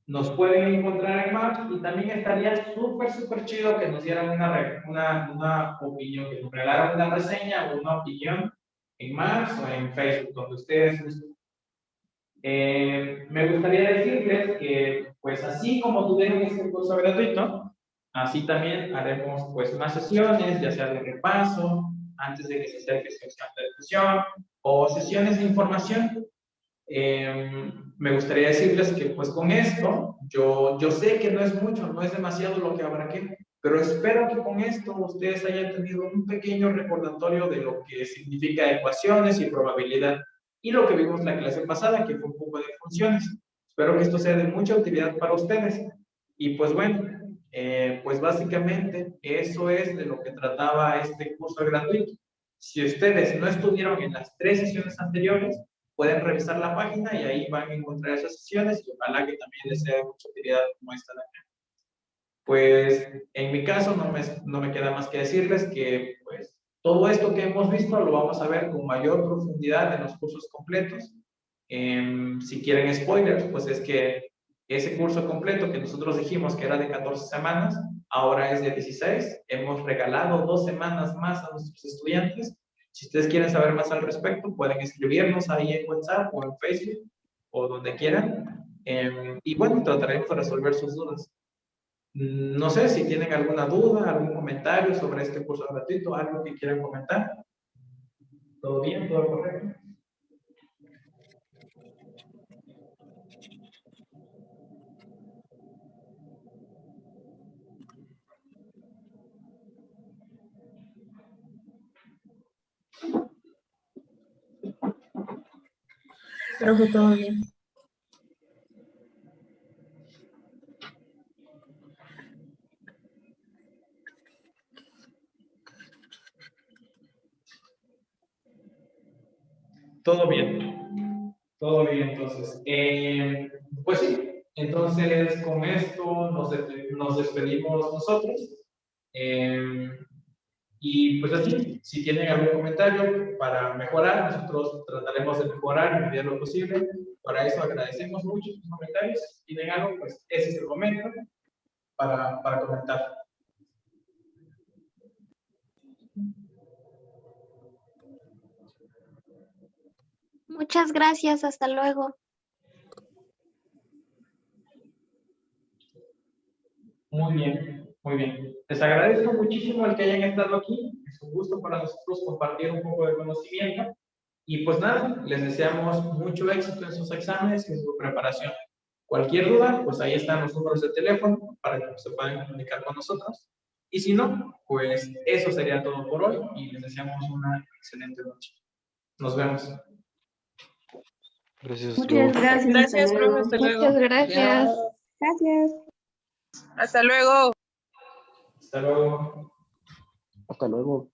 Nos pueden encontrar en Maps y también estaría súper, súper chido que nos dieran una, una, una opinión, que nos regalaran una reseña o una opinión en Maps o en Facebook, donde ustedes. Eh, me gustaría decirles que, pues así como tuvieron este curso gratuito, Así también haremos pues más sesiones, ya sea de repaso, antes de que se acerque de discusión, o sesiones de información. Eh, me gustaría decirles que pues con esto, yo, yo sé que no es mucho, no es demasiado lo que habrá que, pero espero que con esto ustedes hayan tenido un pequeño recordatorio de lo que significa ecuaciones y probabilidad, y lo que vimos la clase pasada, que fue un poco de funciones. Espero que esto sea de mucha utilidad para ustedes. Y pues bueno, eh, pues básicamente eso es de lo que trataba este curso gratuito. Si ustedes no estuvieron en las tres sesiones anteriores, pueden revisar la página y ahí van a encontrar esas sesiones y ojalá que también les sea de mucha utilidad como esta de acá. Pues en mi caso no me, no me queda más que decirles que pues todo esto que hemos visto lo vamos a ver con mayor profundidad en los cursos completos. Em, si quieren spoilers, pues es que ese curso completo que nosotros dijimos que era de 14 semanas, ahora es de 16. Hemos regalado dos semanas más a nuestros estudiantes. Si ustedes quieren saber más al respecto, pueden escribirnos ahí en WhatsApp o en Facebook o donde quieran. Eh, y bueno, trataremos de resolver sus dudas. No sé si tienen alguna duda, algún comentario sobre este curso gratuito, algo que quieran comentar. ¿Todo bien? ¿Todo correcto? Todo bien. Todo bien. Todo bien, entonces. Eh, pues sí, entonces con esto nos, nos despedimos nosotros. Eh, y pues así, si tienen algún comentario para mejorar, nosotros trataremos de mejorar en medida de lo posible. Para eso agradecemos mucho sus comentarios. Si tienen algo, pues ese es el momento para, para comentar. Muchas gracias, hasta luego. Muy bien, muy bien. Les agradezco muchísimo el que hayan estado aquí. Es un gusto para nosotros compartir un poco de conocimiento. Y pues nada, les deseamos mucho éxito en sus exámenes y en su preparación. Cualquier duda, pues ahí están los números de teléfono para que se puedan comunicar con nosotros. Y si no, pues eso sería todo por hoy y les deseamos una excelente noche. Nos vemos. Gracias. Muchas gracias. Gracias, hasta luego. profe. Hasta luego. Muchas gracias. Gracias. Hasta luego. Hasta luego. Hasta luego.